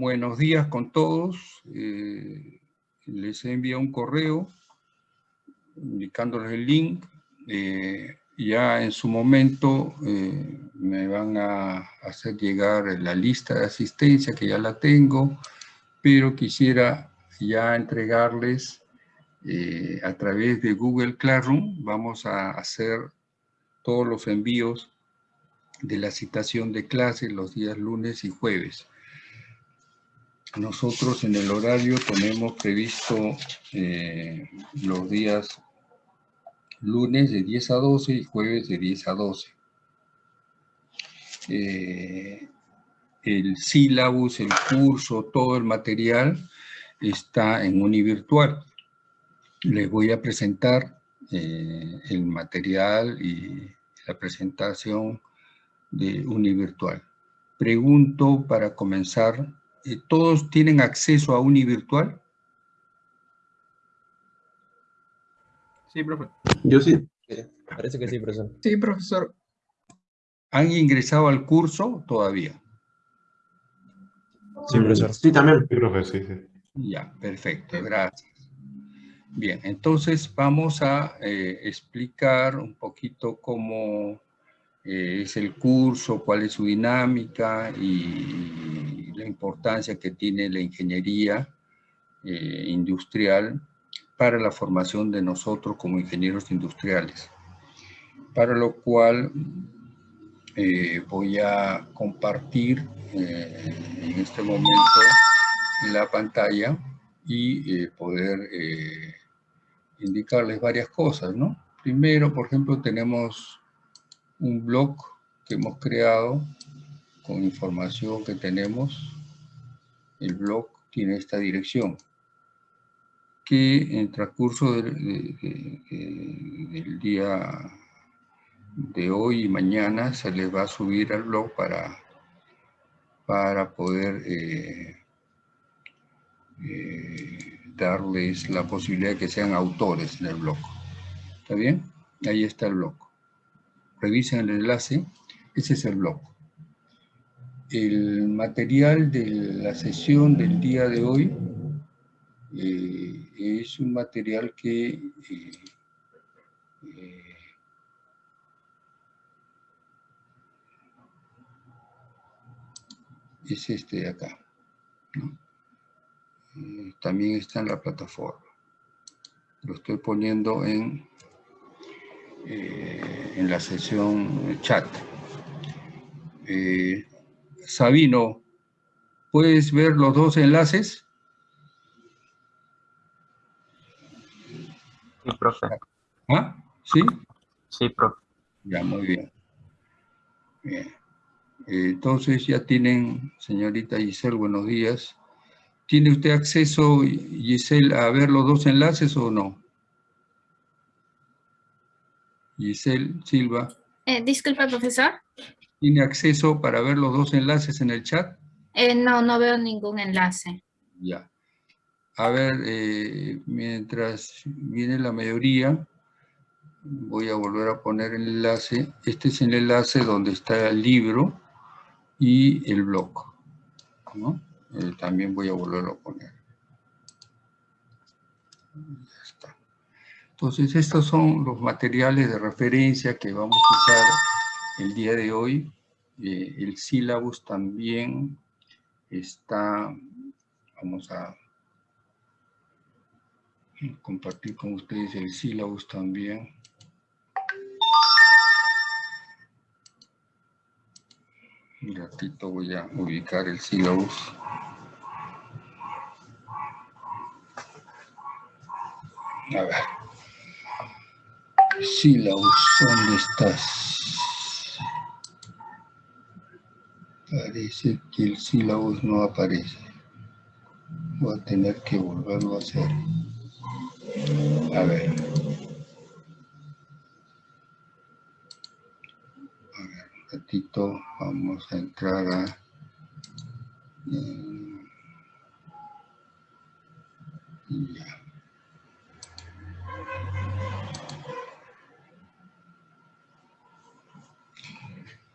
Buenos días con todos. Eh, les he enviado un correo indicándoles el link. Eh, ya en su momento eh, me van a hacer llegar la lista de asistencia, que ya la tengo, pero quisiera ya entregarles a través de Google Classroom. Vamos a hacer todos los envíos de la citación de clase los días lunes y jueves. Nosotros en el horario tenemos previsto eh, los días lunes de 10 a 12 y jueves de 10 a 12. Eh, el sílabus, el curso, todo el material está en univirtual. Les voy a presentar eh, el material y la presentación de univirtual. Pregunto para comenzar ¿todos tienen acceso a Univirtual? Sí, profe. Yo sí. Parece que sí, profesor. Sí, profesor. ¿Han ingresado al curso todavía? Sí, profesor. Sí, también. Sí, profesor, sí, Ya, perfecto, gracias. Bien, entonces vamos a eh, explicar un poquito cómo eh, es el curso, cuál es su dinámica y la importancia que tiene la ingeniería eh, industrial para la formación de nosotros como ingenieros industriales. Para lo cual eh, voy a compartir en este momento la pantalla y poder indicarles varias cosas, ¿no? Primero, por ejemplo, tenemos un blog que hemos creado con información que tenemos. El blog tiene esta dirección que en transcurso del, día de hoy y mañana se les va a subir al blog para, para poder eh, eh, darles la posibilidad de que sean autores en el blog. ¿Está bien? Ahí está el blog revisen el enlace, ese es el blog. El material de la sesión del día de hoy eh, es un material que eh, eh, es este de acá. también está en la plataforma. Lo estoy poniendo en eh, en la sesión chat. Eh, Sabino, ¿puedes ver los dos enlaces? Sí, profe. ¿Ah? ¿Sí? Sí, profe. Ya, muy bien. Bien. Entonces ya tienen, señorita Giselle, buenos días. ¿Tiene usted acceso, Giselle, a ver los dos enlaces o no? Giselle Silva. Eh, disculpa, profesor. ¿Tiene acceso para ver los dos enlaces en el chat? Eh, no, no veo ningún enlace. Ya. A ver, eh, mientras viene la mayoría, voy a volver a poner el enlace. Este es el enlace donde está el libro y el blog. ¿no? también voy a volverlo a poner. Entonces, estos son los materiales de referencia que vamos a usar el día de hoy. Eh, el sílabus también está, vamos a compartir con ustedes el sílabus también. Un ratito voy a ubicar el sílabus. A ver sílabus, ¿dónde estás? Parece que el sílabus no aparece. Voy a tener que volverlo a hacer. A ver. A ver, un ratito, vamos a entrar a... Eh.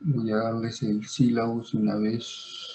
Voy a darles el sílabus una vez.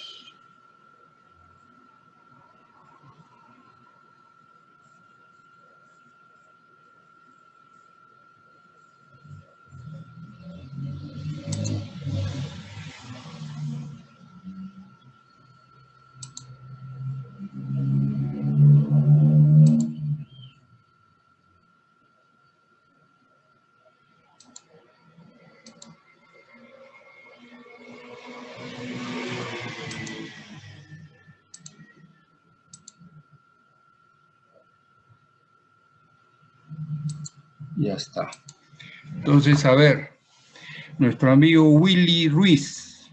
Está. Entonces, a ver, nuestro amigo Willy Ruiz.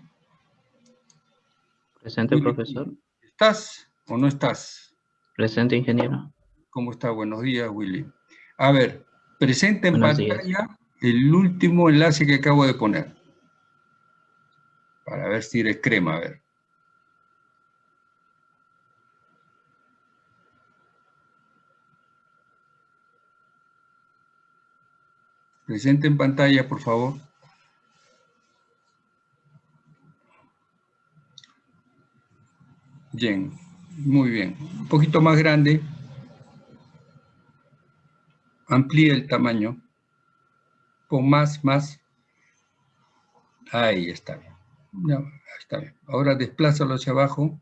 Presente, Willy, profesor. ¿Estás o no estás? Presente, ingeniero. ¿Cómo está? Buenos días, Willy. A ver, presenta en Buenos días. pantalla el último enlace que acabo de poner. Para ver si eres crema, a ver. Presente en pantalla, por favor. Bien, muy bien. Un poquito más grande. Amplía el tamaño. Pon más, más. Ahí está está bien. Ahora desplázalo hacia abajo.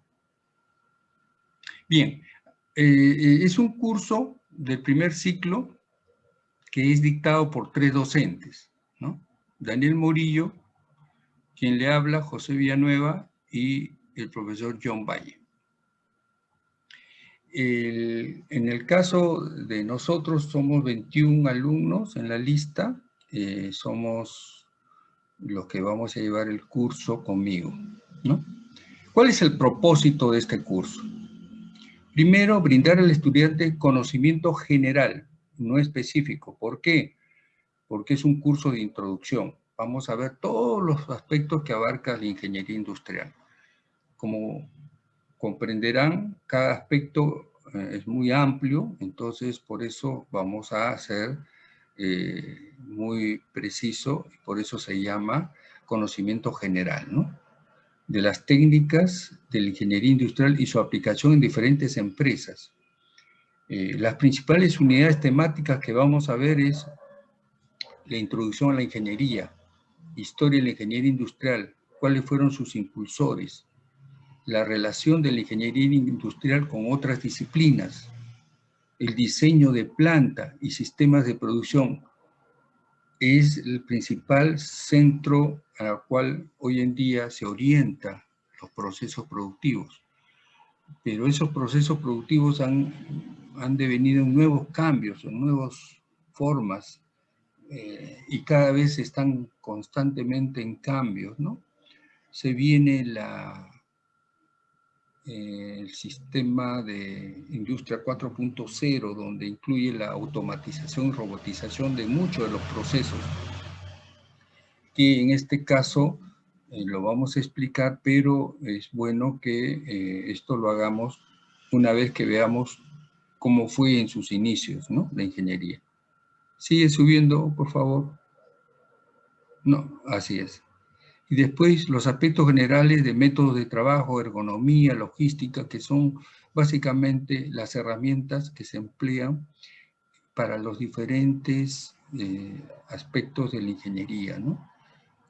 Bien, eh, eh, es un curso del primer ciclo que es dictado por tres docentes, ¿no? Daniel Murillo, quien le habla, José Villanueva y el profesor John Valle. En el caso de nosotros somos 21 alumnos en la lista, eh, somos los que vamos a llevar el curso conmigo, ¿no? ¿Cuál es el propósito de este curso? Primero, brindar al estudiante conocimiento general, no específico. ¿Por qué? Porque es un curso de introducción. Vamos a ver todos los aspectos que abarca la ingeniería industrial. Como comprenderán, cada aspecto eh, es muy amplio, entonces por eso vamos a ser eh, muy preciso, y por eso se llama conocimiento general, ¿no? De las técnicas de la ingeniería industrial y su aplicación en diferentes empresas. Eh, las principales unidades temáticas que vamos a ver es la introducción a la ingeniería, historia de la ingeniería industrial, cuáles fueron sus impulsores, la relación de la ingeniería industrial con otras disciplinas, el diseño de planta y sistemas de producción es el principal centro al cual hoy en día se orienta los procesos productivos. Pero esos procesos productivos han, han devenido en nuevos cambios, nuevas formas, eh, y cada vez están constantemente en cambios, ¿no? Se viene la, eh, el sistema de industria 4.0, donde incluye la automatización y robotización de muchos de los procesos, que en este caso eh, lo vamos a explicar, pero es bueno que eh, esto lo hagamos una vez que veamos cómo fue en sus inicios, ¿no? La ingeniería. Sigue subiendo, por favor. No, así es. Y después los aspectos generales de métodos de trabajo, ergonomía, logística, que son básicamente las herramientas que se emplean para los diferentes eh, aspectos de la ingeniería, ¿no?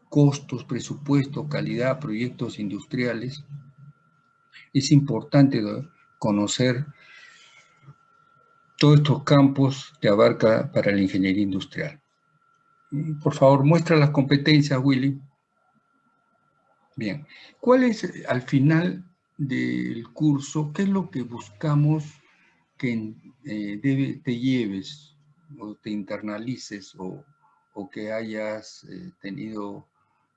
Costos, presupuesto, calidad, proyectos industriales. Es importante ¿no? conocer todos estos campos que abarca para la ingeniería industrial. Por favor, muestra las competencias, Willy. Bien, ¿cuál es al final del curso, qué es lo que buscamos que eh, debe, te lleves o te internalices o, o que hayas eh, tenido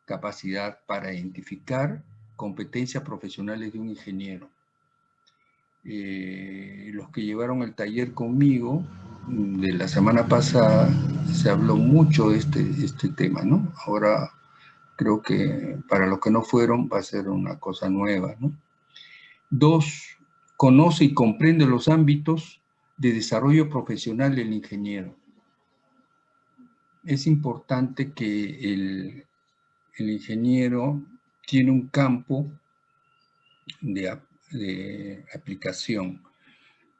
capacidad para identificar competencias profesionales de un ingeniero? Eh, los que llevaron el taller conmigo de la semana pasada se habló mucho de este, este tema, ¿no? Ahora creo que para los que no fueron va a ser una cosa nueva, ¿no? Dos, conoce y comprende los ámbitos de desarrollo profesional del ingeniero. Es importante que el, el ingeniero tiene un campo de, de aplicación.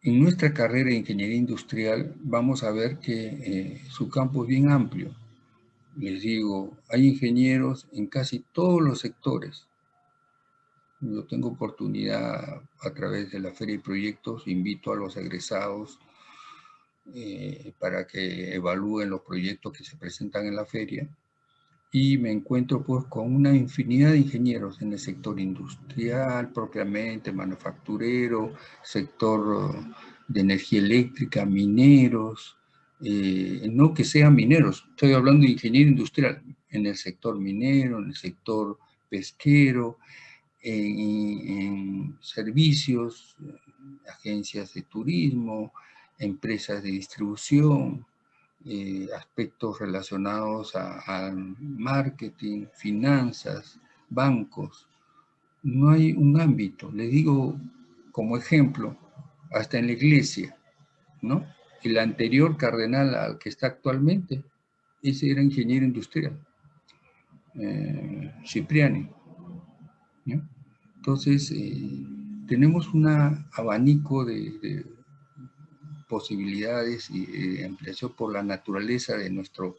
En nuestra carrera de ingeniería industrial vamos a ver que eh, su campo es bien amplio. Les digo, hay ingenieros en casi todos los sectores. Yo tengo oportunidad a través de la Feria de Proyectos, invito a los egresados eh, para que evalúen los proyectos que se presentan en la feria y me encuentro pues con una infinidad de ingenieros en el sector industrial propiamente, manufacturero, sector de energía eléctrica, mineros, eh, no que sean mineros, estoy hablando de ingeniero industrial, en el sector minero, en el sector pesquero, en, servicios, agencias de turismo, empresas de distribución, eh, aspectos relacionados a, marketing, finanzas, bancos. No hay un ámbito, le digo como ejemplo, hasta en la iglesia, ¿no? El anterior cardenal al que está actualmente, ese era ingeniero industrial, eh, Cipriani. Entonces, eh, tenemos un abanico de, posibilidades y de ampliación por la naturaleza de nuestro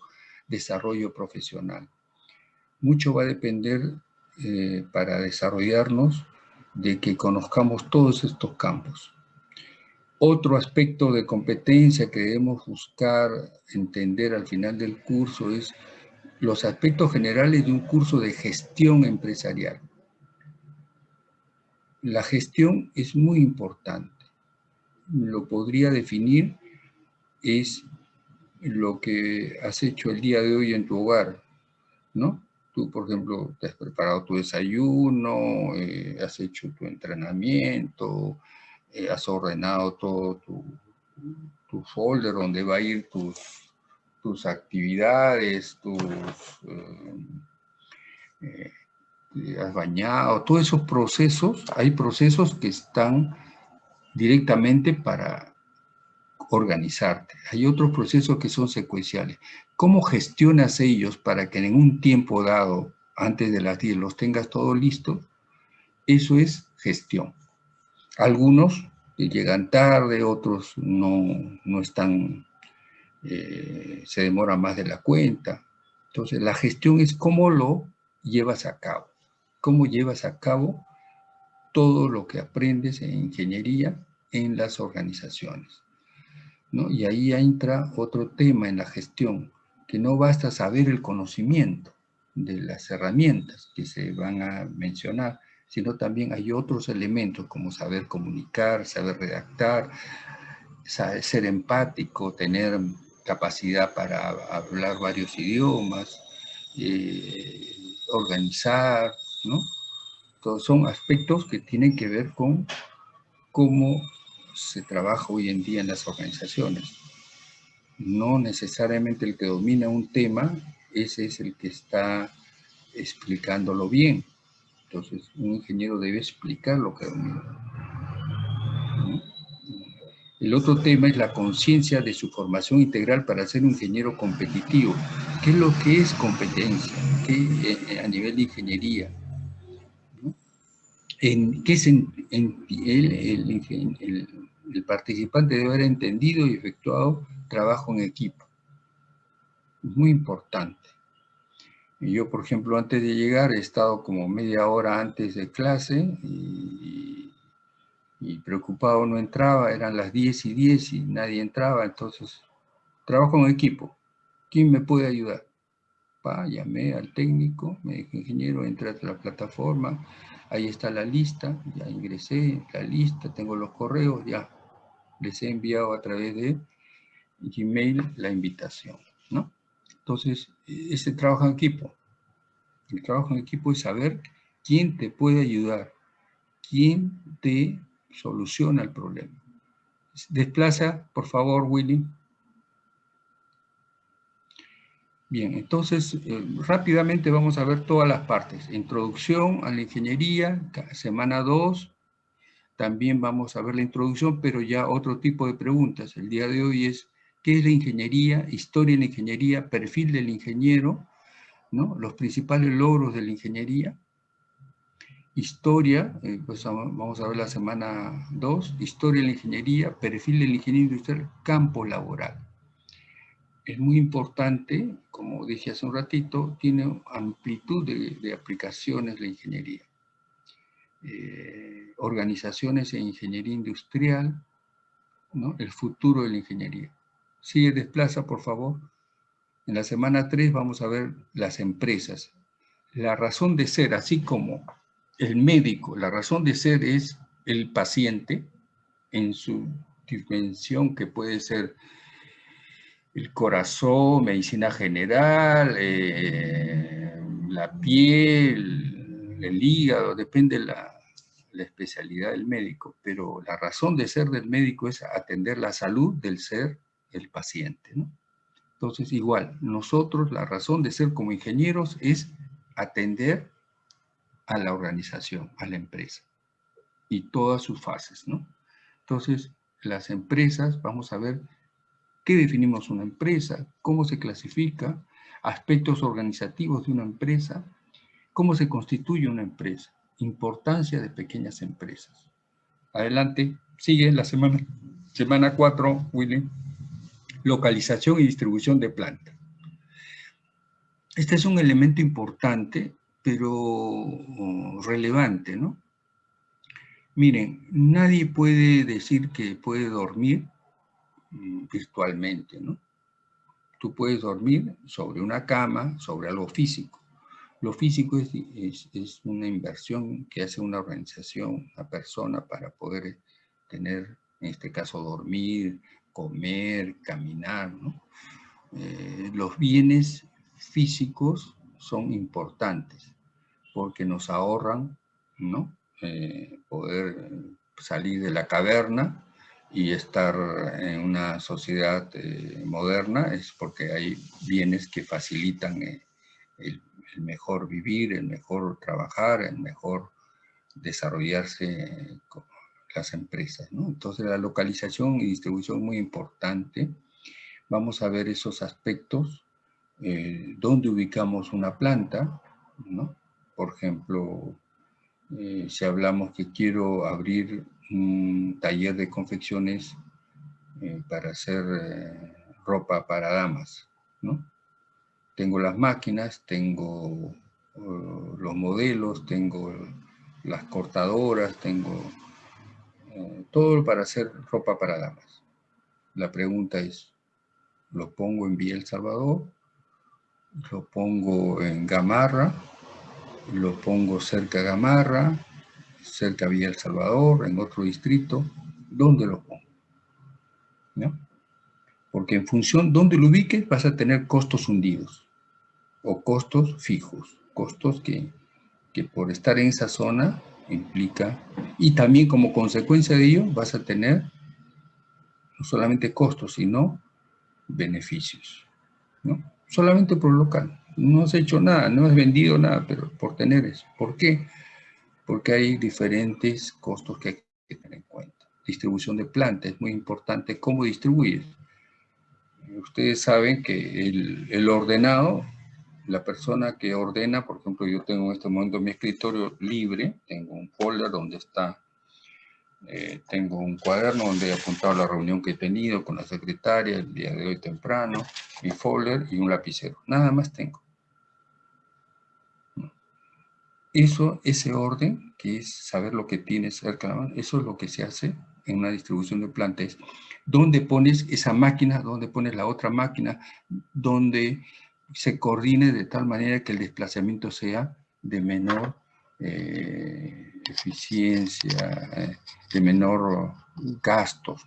desarrollo profesional. Mucho va a depender eh, para desarrollarnos de que conozcamos todos estos campos. Otro aspecto de competencia que debemos buscar entender al final del curso es los aspectos generales de un curso de gestión empresarial. La gestión es muy importante. Lo podría definir, es lo que has hecho el día de hoy en tu hogar, ¿no? Tú, por ejemplo, te has preparado tu desayuno, eh, has hecho tu entrenamiento, eh, has ordenado todo tu, folder donde va a ir tus, tus actividades, tus... Eh, has bañado, todos esos procesos, hay procesos que están directamente para organizarte. Hay otros procesos que son secuenciales. ¿Cómo gestionas ellos para que en un tiempo dado, antes de las 10, los tengas todo listo? Eso es gestión. Algunos llegan tarde, otros no, no están, eh, se demoran más de la cuenta. Entonces, la gestión es cómo lo llevas a cabo cómo llevas a cabo todo lo que aprendes en ingeniería en las organizaciones. ¿no? Y ahí entra otro tema en la gestión, que no basta saber el conocimiento de las herramientas que se van a mencionar, sino también hay otros elementos como saber comunicar, saber redactar, ser empático, tener capacidad para hablar varios idiomas, eh, organizar, ¿no? Todos son aspectos que tienen que ver con cómo se trabaja hoy en día en las organizaciones. No necesariamente el que domina un tema, ese es el que está explicándolo bien. Entonces, un ingeniero debe explicar lo que domina. El otro tema es la conciencia de su formación integral para ser un ingeniero competitivo. ¿Qué es lo que es competencia? ¿Qué, eh, a nivel de ingeniería? En qué el, participante debe haber entendido y efectuado trabajo en equipo. Es muy importante. Yo, por ejemplo, antes de llegar he estado como media hora antes de clase y, preocupado no entraba, eran las 10 y 10 y nadie entraba, entonces trabajo en equipo. ¿Quién me puede ayudar? Pa, llamé al técnico, me dijo, ingeniero, entra a la plataforma, Ahí está la lista, ya ingresé la lista, tengo los correos, ya les he enviado a través de Gmail la invitación, ¿no? Entonces, ese trabajo en equipo. El trabajo en equipo es saber quién te puede ayudar, quién te soluciona el problema. Desplaza, por favor, Willy. Bien, entonces eh, rápidamente vamos a ver todas las partes. Introducción a la ingeniería, semana 2. También vamos a ver la introducción, pero ya otro tipo de preguntas. El día de hoy es, ¿qué es la ingeniería? Historia de la ingeniería, perfil del ingeniero, ¿no? los principales logros de la ingeniería. Historia, eh, pues vamos a ver la semana 2. Historia de la ingeniería, perfil del ingeniero industrial, campo laboral es muy importante, como dije hace un ratito, tiene amplitud de, aplicaciones la ingeniería. Eh, organizaciones en ingeniería industrial, ¿no? el futuro de la ingeniería. Sigue, desplaza, por favor. En la semana 3 vamos a ver las empresas. La razón de ser, así como el médico, la razón de ser es el paciente en su dimensión que puede ser el corazón, medicina general, eh, la piel, el hígado, depende la, la especialidad del médico, pero la razón de ser del médico es atender la salud del ser, el paciente, ¿no? Entonces, igual, nosotros, la razón de ser como ingenieros es atender a la organización, a la empresa, y todas sus fases, ¿no? Entonces, las empresas, vamos a ver qué definimos una empresa, cómo se clasifica, aspectos organizativos de una empresa, cómo se constituye una empresa, importancia de pequeñas empresas. Adelante, sigue la semana, semana 4, Willy. Localización y distribución de planta. Este es un elemento importante, pero oh, relevante, ¿no? Miren, nadie puede decir que puede dormir virtualmente, ¿no? Tú puedes dormir sobre una cama, sobre algo físico. Lo físico es, es, una inversión que hace una organización, una persona para poder tener, en este caso, dormir, comer, caminar. ¿no? Eh, los bienes físicos son importantes porque nos ahorran ¿no? Eh, poder salir de la caverna y estar en una sociedad eh, moderna es porque hay bienes que facilitan el, el mejor vivir, el mejor trabajar, el mejor desarrollarse con las empresas. ¿no? Entonces la localización y distribución es muy importante. Vamos a ver esos aspectos, eh, dónde ubicamos una planta, ¿no? Por ejemplo, eh, si hablamos que quiero abrir un taller de confecciones eh, para hacer eh, ropa para damas, ¿no? tengo las máquinas, tengo uh, los modelos, tengo las cortadoras, tengo todo para hacer ropa para damas. La pregunta es, ¿lo pongo en Villa El Salvador? ¿Lo pongo en Gamarra? ¿Lo pongo cerca de Gamarra? ¿Cerca Villa El Salvador? ¿En otro distrito? ¿Dónde lo pongo? ¿No? Porque en función de dónde lo ubiques vas a tener costos hundidos o costos fijos, costos que, que por estar en esa zona implica, y también como consecuencia de ello vas a tener no solamente costos, sino beneficios, ¿no? Solamente por local. No has hecho nada, no has vendido nada, pero por tener eso. ¿Por qué? Porque hay diferentes costos que hay que tener en cuenta. Distribución de planta, es muy importante cómo distribuir. Ustedes saben que el, el ordenado la persona que ordena, por ejemplo, yo tengo en este momento mi escritorio libre, tengo un folder donde está, eh, tengo un cuaderno donde he apuntado la reunión que he tenido con la secretaria el día de hoy temprano, mi folder y un lapicero. Nada más tengo. Eso, ese orden, que es saber lo que tienes cerca de la mano, eso es lo que se hace en una distribución de plantas. ¿Dónde pones esa máquina? ¿Dónde pones la otra máquina? ¿Dónde se coordine de tal manera que el desplazamiento sea de menor eh, eficiencia, eh, de menor gastos.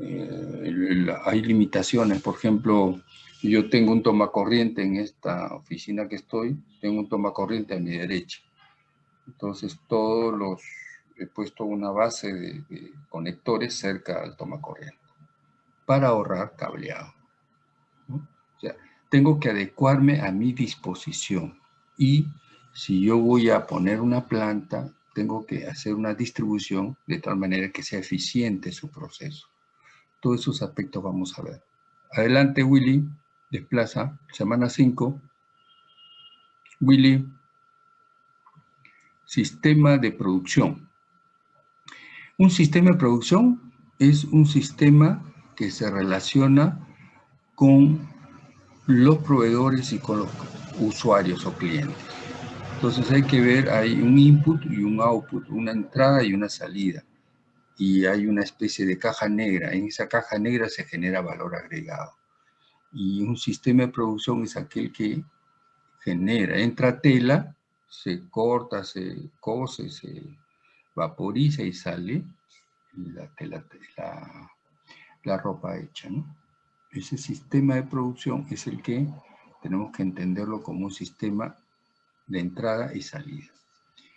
Eh, hay limitaciones, por ejemplo, yo tengo un toma corriente en esta oficina que estoy, tengo un toma corriente a mi derecha. Entonces todos los, he puesto una base de, de conectores cerca al toma corriente para ahorrar cableado. ¿no? O sea, tengo que adecuarme a mi disposición. Y si yo voy a poner una planta, tengo que hacer una distribución de tal manera que sea eficiente su proceso. Todos esos aspectos vamos a ver. Adelante, Willy. Desplaza. Semana 5. Willy. Sistema de producción. Un sistema de producción es un sistema que se relaciona con los proveedores y con los usuarios o clientes. Entonces hay que ver, hay un input y un output, una entrada y una salida. Y hay una especie de caja negra. En esa caja negra se genera valor agregado. Y un sistema de producción es aquel que genera, entra tela, se corta, se cose, se vaporiza y sale la, la, la ropa hecha, ¿no? Ese sistema de producción es el que tenemos que entenderlo como un sistema de entrada y salida.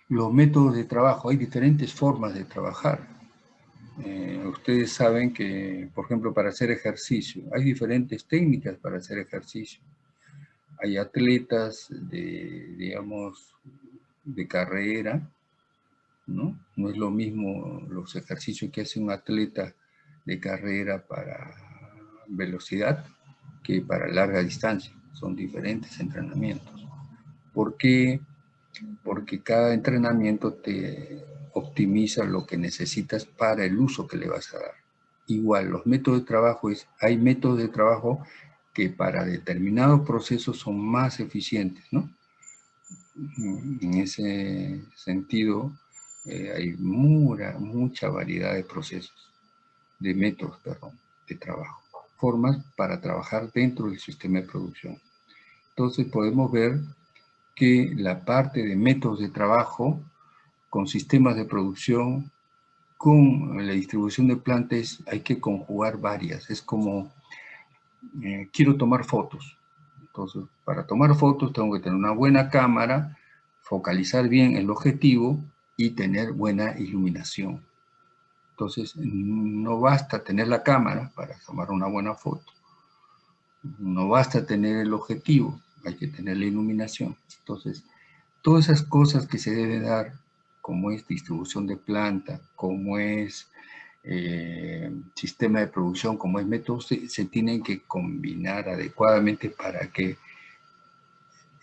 Los métodos de trabajo, hay diferentes formas de trabajar. Eh, ustedes saben que, por ejemplo, para hacer ejercicio, hay diferentes técnicas para hacer ejercicio. Hay atletas de, digamos, de carrera, ¿no? No es lo mismo los ejercicios que hace un atleta de carrera para velocidad que para larga distancia. Son diferentes entrenamientos. ¿Por qué? Porque cada entrenamiento te optimiza lo que necesitas para el uso que le vas a dar. Igual, los métodos de trabajo es, hay métodos de trabajo que para determinados procesos son más eficientes, ¿no? En ese sentido, eh, hay mucha, mucha variedad de procesos, de métodos, perdón, de trabajo, formas para trabajar dentro del sistema de producción. Entonces podemos ver que la parte de métodos de trabajo con sistemas de producción, con la distribución de plantas, hay que conjugar varias. Es como, eh, quiero tomar fotos. Entonces, para tomar fotos tengo que tener una buena cámara, focalizar bien el objetivo y tener buena iluminación. Entonces, no basta tener la cámara para tomar una buena foto. No basta tener el objetivo, hay que tener la iluminación. Entonces, todas esas cosas que se deben dar, como es distribución de planta, como es eh, sistema de producción, como es método, se, se, tienen que combinar adecuadamente para que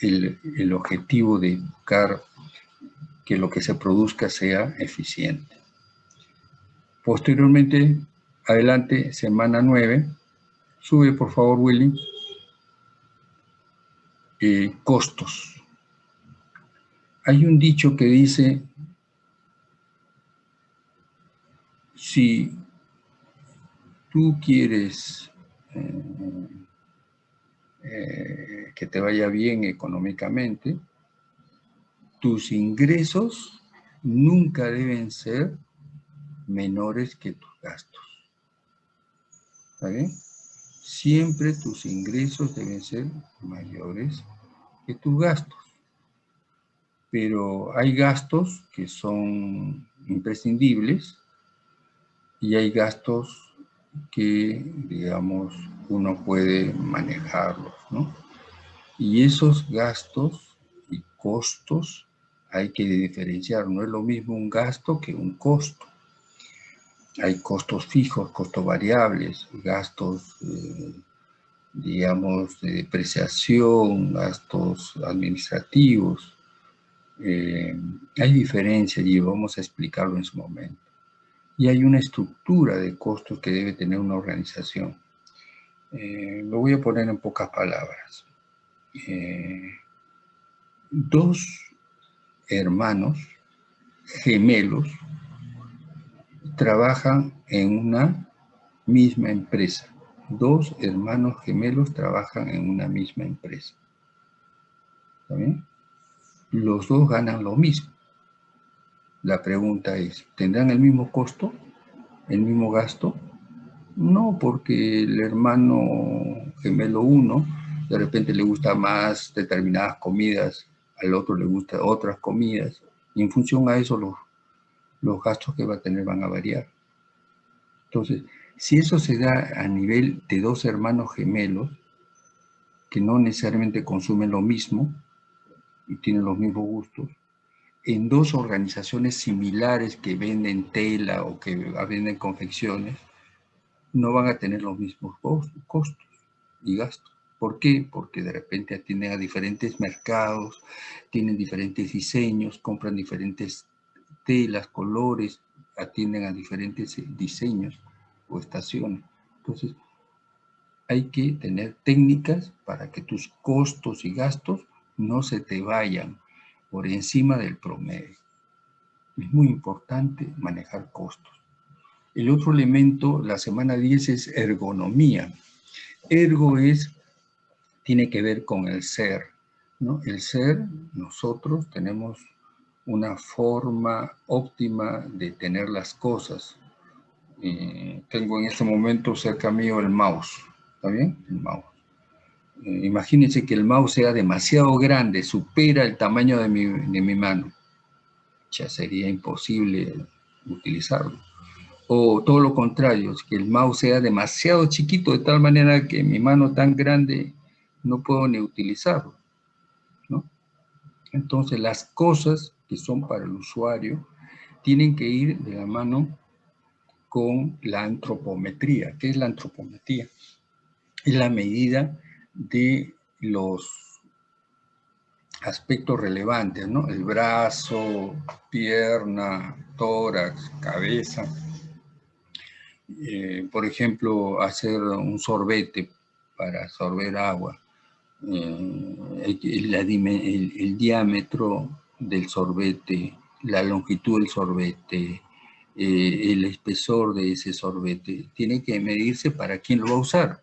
el, el objetivo de buscar que lo que se produzca sea eficiente. Posteriormente, adelante, semana 9, sube por favor Willy, eh, costos. Hay un dicho que dice, si tú quieres eh, eh, que te vaya bien económicamente, tus ingresos nunca deben ser menores que tus gastos. ¿Está? Siempre tus ingresos deben ser mayores que tus gastos. Pero hay gastos que son imprescindibles y hay gastos que, digamos, uno puede manejarlos, ¿no? Y esos gastos y costos hay que diferenciar. No es lo mismo un gasto que un costo. Hay costos fijos, costos variables, gastos, eh, digamos, de depreciación, gastos administrativos. Eh, hay diferencias y vamos a explicarlo en su momento. Y hay una estructura de costos que debe tener una organización. Eh, lo voy a poner en pocas palabras. dos hermanos gemelos trabajan en una misma empresa. Dos hermanos gemelos trabajan en una misma empresa. ¿Está bien? Los dos ganan lo mismo. La pregunta es, ¿tendrán el mismo costo? ¿El mismo gasto? No, porque el hermano gemelo uno de repente le gusta más determinadas comidas al otro le gustan otras comidas, y en función a eso los, los gastos que va a tener van a variar. Entonces, si eso se da a nivel de dos hermanos gemelos, que no necesariamente consumen lo mismo y tienen los mismos gustos, en dos organizaciones similares que venden tela o que venden confecciones, no van a tener los mismos costos y gastos. ¿Por qué? Porque de repente atienden a diferentes mercados, tienen diferentes diseños, compran diferentes telas, colores, atienden a diferentes eh, diseños o estaciones. Entonces, hay que tener técnicas para que tus costos y gastos no se te vayan por encima del promedio. Es muy importante manejar costos. El otro elemento, la semana 10, es ergonomía. Ergo es tiene que ver con el ser. ¿no? El ser, nosotros tenemos una forma óptima de tener las cosas. tengo en este momento cerca mío el mouse. ¿Está bien? El mouse. Eh, imagínense que el mouse sea demasiado grande, supera el tamaño de mi, mano. Ya sería imposible utilizarlo. O todo lo contrario, que el mouse sea demasiado chiquito de tal manera que mi mano tan grande no puedo ni utilizarlo. Entonces las cosas que son para el usuario tienen que ir de la mano con la antropometría. ¿Qué es la antropometría? Es la medida de los aspectos relevantes, ¿no? El brazo, pierna, tórax, cabeza. Eh, por ejemplo, hacer un sorbete para sorber agua. Eh, el, diámetro del sorbete, la longitud del sorbete, eh, el espesor de ese sorbete, tiene que medirse para quién lo va a usar,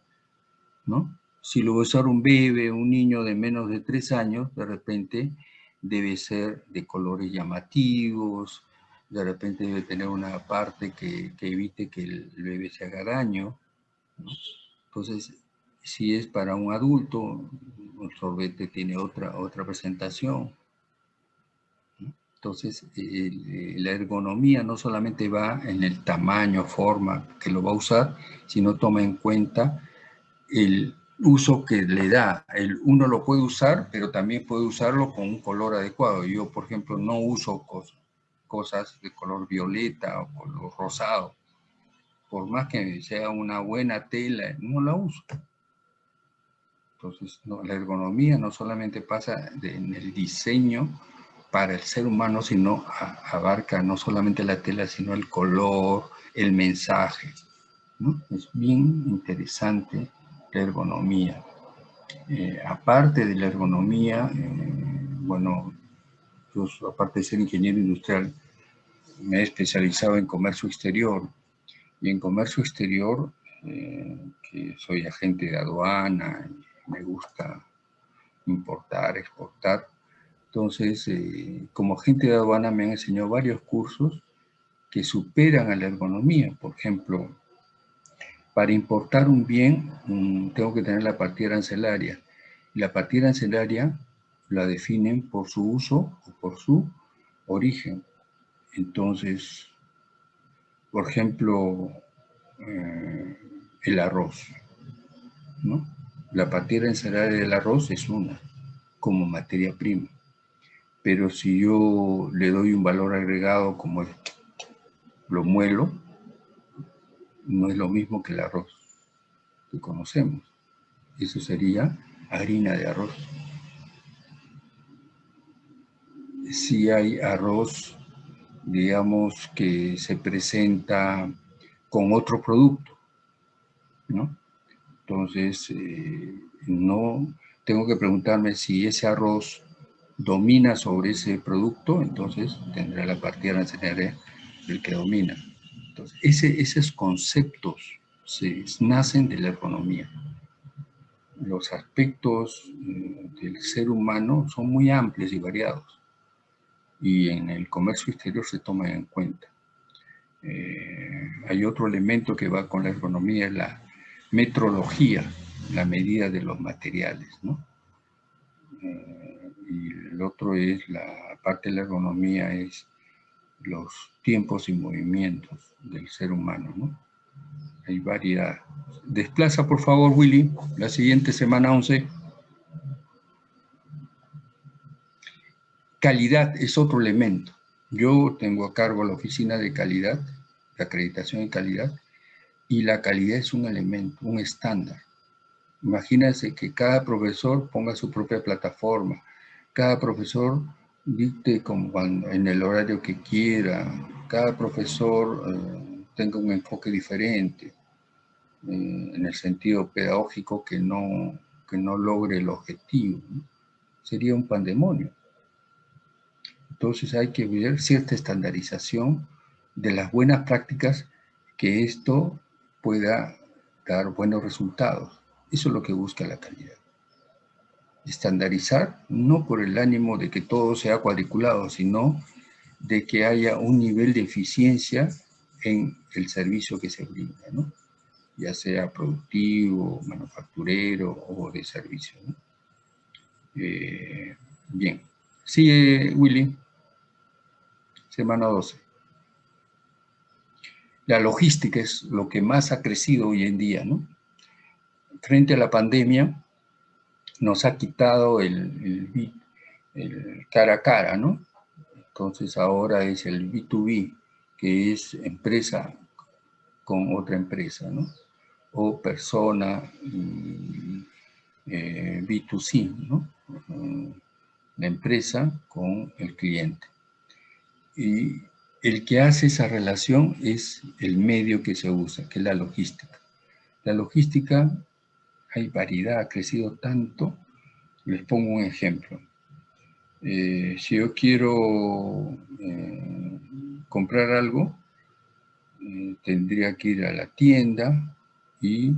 ¿no? Si lo va a usar un bebé, un niño de menos de tres años, de repente debe ser de colores llamativos, de repente debe tener una parte que, evite que el bebé se haga daño. Entonces, si es para un adulto, el sorbete tiene otra, otra presentación. Entonces, la ergonomía no solamente va en el tamaño, forma que lo va a usar, sino toma en cuenta el uso que le da. El, uno lo puede usar, pero también puede usarlo con un color adecuado. Yo, por ejemplo, no uso cosas, de color violeta o color rosado. Por más que sea una buena tela, no la uso. Entonces, la ergonomía no solamente pasa en el diseño para el ser humano, sino abarca no solamente la tela, sino el color, el mensaje. Es bien interesante la ergonomía. Eh, aparte de la ergonomía, eh, bueno, yo aparte de ser ingeniero industrial, me he especializado en comercio exterior. Y en comercio exterior, eh, que soy agente de aduana, me gusta importar, exportar. Entonces, eh, como agente de aduana me han enseñado varios cursos que superan a la ergonomía. Por ejemplo, para importar un bien tengo que tener la partida arancelaria. La partida arancelaria la definen por su uso o por su origen. Entonces, por ejemplo, eh, el arroz, ¿no? La partida arancelaria del arroz es una, como materia prima. Pero si yo le doy un valor agregado como lo muelo, no es lo mismo que el arroz que conocemos. Eso sería harina de arroz. Si hay arroz, digamos, que se presenta con otro producto, ¿no? Entonces, eh, no tengo que preguntarme si ese arroz domina sobre ese producto, entonces tendrá la partida arancelaria del que domina. Entonces, ese, esos conceptos se, nacen de la economía. Los aspectos eh, del ser humano son muy amplios y variados y en el comercio exterior se toman en cuenta. Eh, hay otro elemento que va con la economía, la metrología, la medida de los materiales, ¿no? Eh, y el otro es, la parte de la ergonomía es los tiempos y movimientos del ser humano, ¿no? Hay variedad. Desplaza, por favor, Willy, la siguiente semana 11. Calidad es otro elemento. Yo tengo a cargo la oficina de calidad, de acreditación de calidad, y la calidad es un elemento, un estándar. Imagínense que cada profesor ponga su propia plataforma, cada profesor dicte como en el horario que quiera, cada profesor eh, tenga un enfoque diferente, eh, en el sentido pedagógico que no, que no logre el objetivo. Sería un pandemonio. Entonces hay que ver cierta estandarización de las buenas prácticas que esto pueda dar buenos resultados. Eso es lo que busca la calidad. Estandarizar, no por el ánimo de que todo sea cuadriculado, sino de que haya un nivel de eficiencia en el servicio que se brinda. ya sea productivo, manufacturero o de servicio. ¿no? Eh, bien, sigue Willy, semana 12. La logística es lo que más ha crecido hoy en día, ¿no? Frente a la pandemia, nos ha quitado el, cara a cara, ¿no? Entonces ahora es el B2B, que es empresa con otra empresa, ¿no? O persona eh, B2C, ¿no? La empresa con el cliente. Y el que hace esa relación es el medio que se usa, que es la logística. La logística, hay variedad, ha crecido tanto. Les pongo un ejemplo. Eh, si yo quiero eh, comprar algo, eh, tendría que ir a la tienda y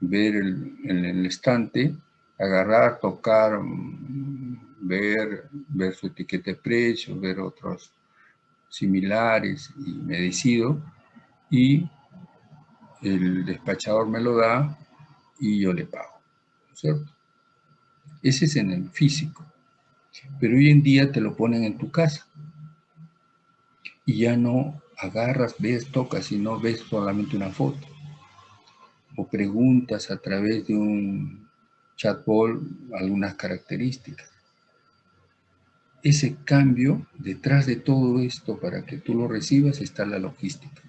ver el, el estante, agarrar, tocar, mm, ver, ver su etiqueta de precio, ver otros similares y me decido y el despachador me lo da y yo le pago, ¿cierto? Ese es en el físico, pero hoy en día te lo ponen en tu casa y ya no agarras, ves, tocas y no ves solamente una foto. O preguntas a través de un chatbot algunas características. Ese cambio, detrás de todo esto, para que tú lo recibas, está la logística.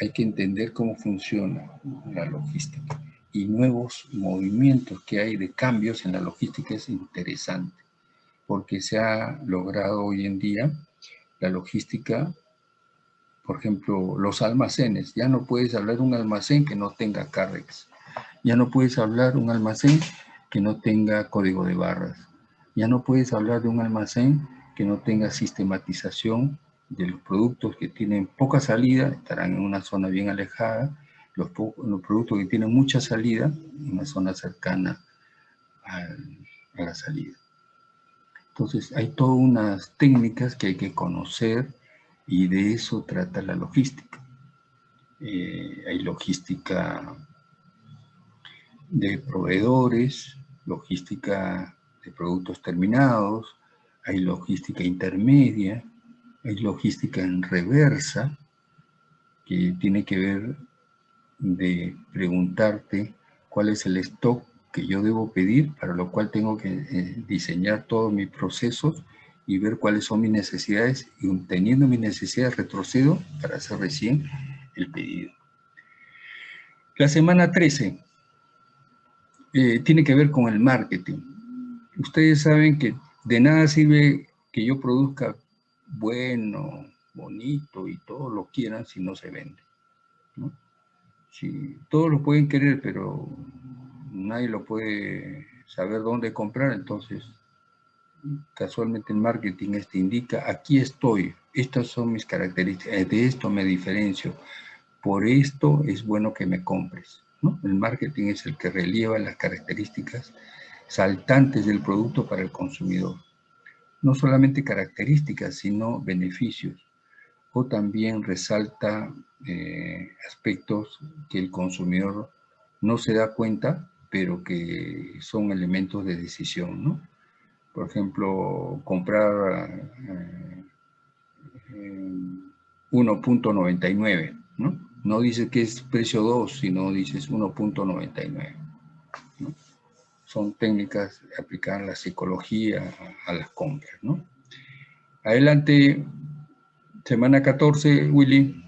Hay que entender cómo funciona la logística. Y nuevos movimientos que hay de cambios en la logística es interesante, porque se ha logrado hoy en día la logística por ejemplo, los almacenes. Ya no puedes hablar de un almacén que no tenga CARREX. Ya no puedes hablar de un almacén que no tenga código de barras. Ya no puedes hablar de un almacén que no tenga sistematización de los productos que tienen poca salida, estarán en una zona bien alejada, los, productos que tienen mucha salida, en una zona cercana a la salida. Entonces, hay todas unas técnicas que hay que conocer y de eso trata la logística. Eh, hay logística de proveedores, logística de productos terminados, hay logística intermedia, hay logística en reversa, que tiene que ver de preguntarte cuál es el stock que yo debo pedir, para lo cual tengo que eh, diseñar todos mis procesos y ver cuáles son mis necesidades y teniendo mis necesidades retrocedo para hacer recién el pedido. La semana 13 eh, tiene que ver con el marketing. Ustedes saben que de nada sirve que yo produzca bueno, bonito y todo lo quieran si no se vende. Si todos lo pueden querer, pero nadie lo puede saber dónde comprar, entonces casualmente el marketing este indica, aquí estoy, estas son mis características, de esto me diferencio, por esto es bueno que me compres. El marketing es el que relieva las características saltantes del producto para el consumidor. No solamente características, sino beneficios. También resalta eh, aspectos que el consumidor no se da cuenta, pero que son elementos de decisión, ¿no? por ejemplo, comprar 1.99, eh, ¿no? No dice que es precio 2, sino dices 1.99. Son técnicas aplicadas a la psicología, a, las compras, ¿no? Adelante, semana 14, Willy.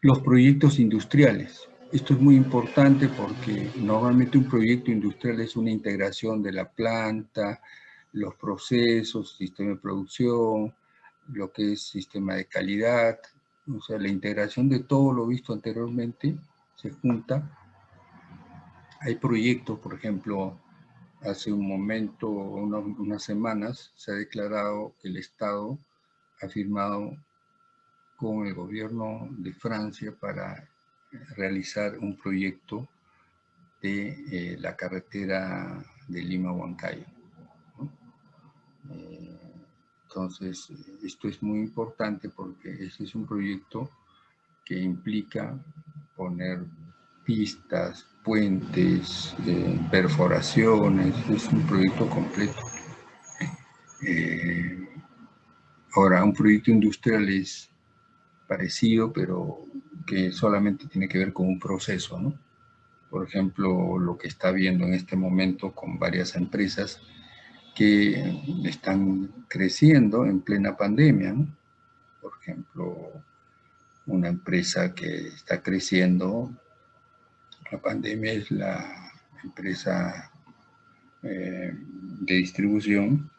Los proyectos industriales. Esto es muy importante porque normalmente un proyecto industrial es una integración de la planta, los procesos, sistema de producción, lo que es sistema de calidad, o sea, la integración de todo lo visto anteriormente se junta. Hay proyectos, por ejemplo, hace un momento, unas semanas, se ha declarado que el Estado ha firmado con el gobierno de Francia para realizar un proyecto de eh, la carretera de Lima-Huancayo. Eh, entonces, esto es muy importante porque este es un proyecto que implica poner pistas, puentes, eh, perforaciones, es un proyecto completo. Ahora, un proyecto industrial es parecido, pero que solamente tiene que ver con un proceso, ¿no? Por ejemplo, lo que está viendo en este momento con varias empresas que están creciendo en plena pandemia, ¿no? Por ejemplo, una empresa que está creciendo, la pandemia es la empresa eh, de distribución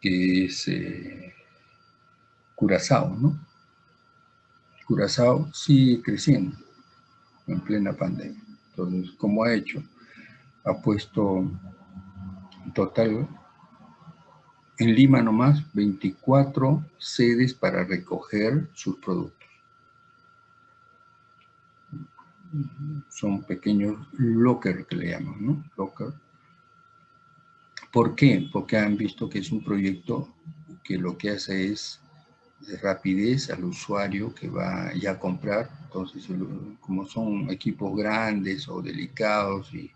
que es eh, Curazao, ¿no? Curazao sigue creciendo en plena pandemia. Entonces, ¿cómo ha hecho? Ha puesto en total en Lima nomás 24 sedes para recoger sus productos. Son pequeños locker que le llaman, ¿no? Locker. ¿Por qué? Porque han visto que es un proyecto que lo que hace es de rapidez al usuario que va ya a comprar. Entonces, como son equipos grandes o delicados y,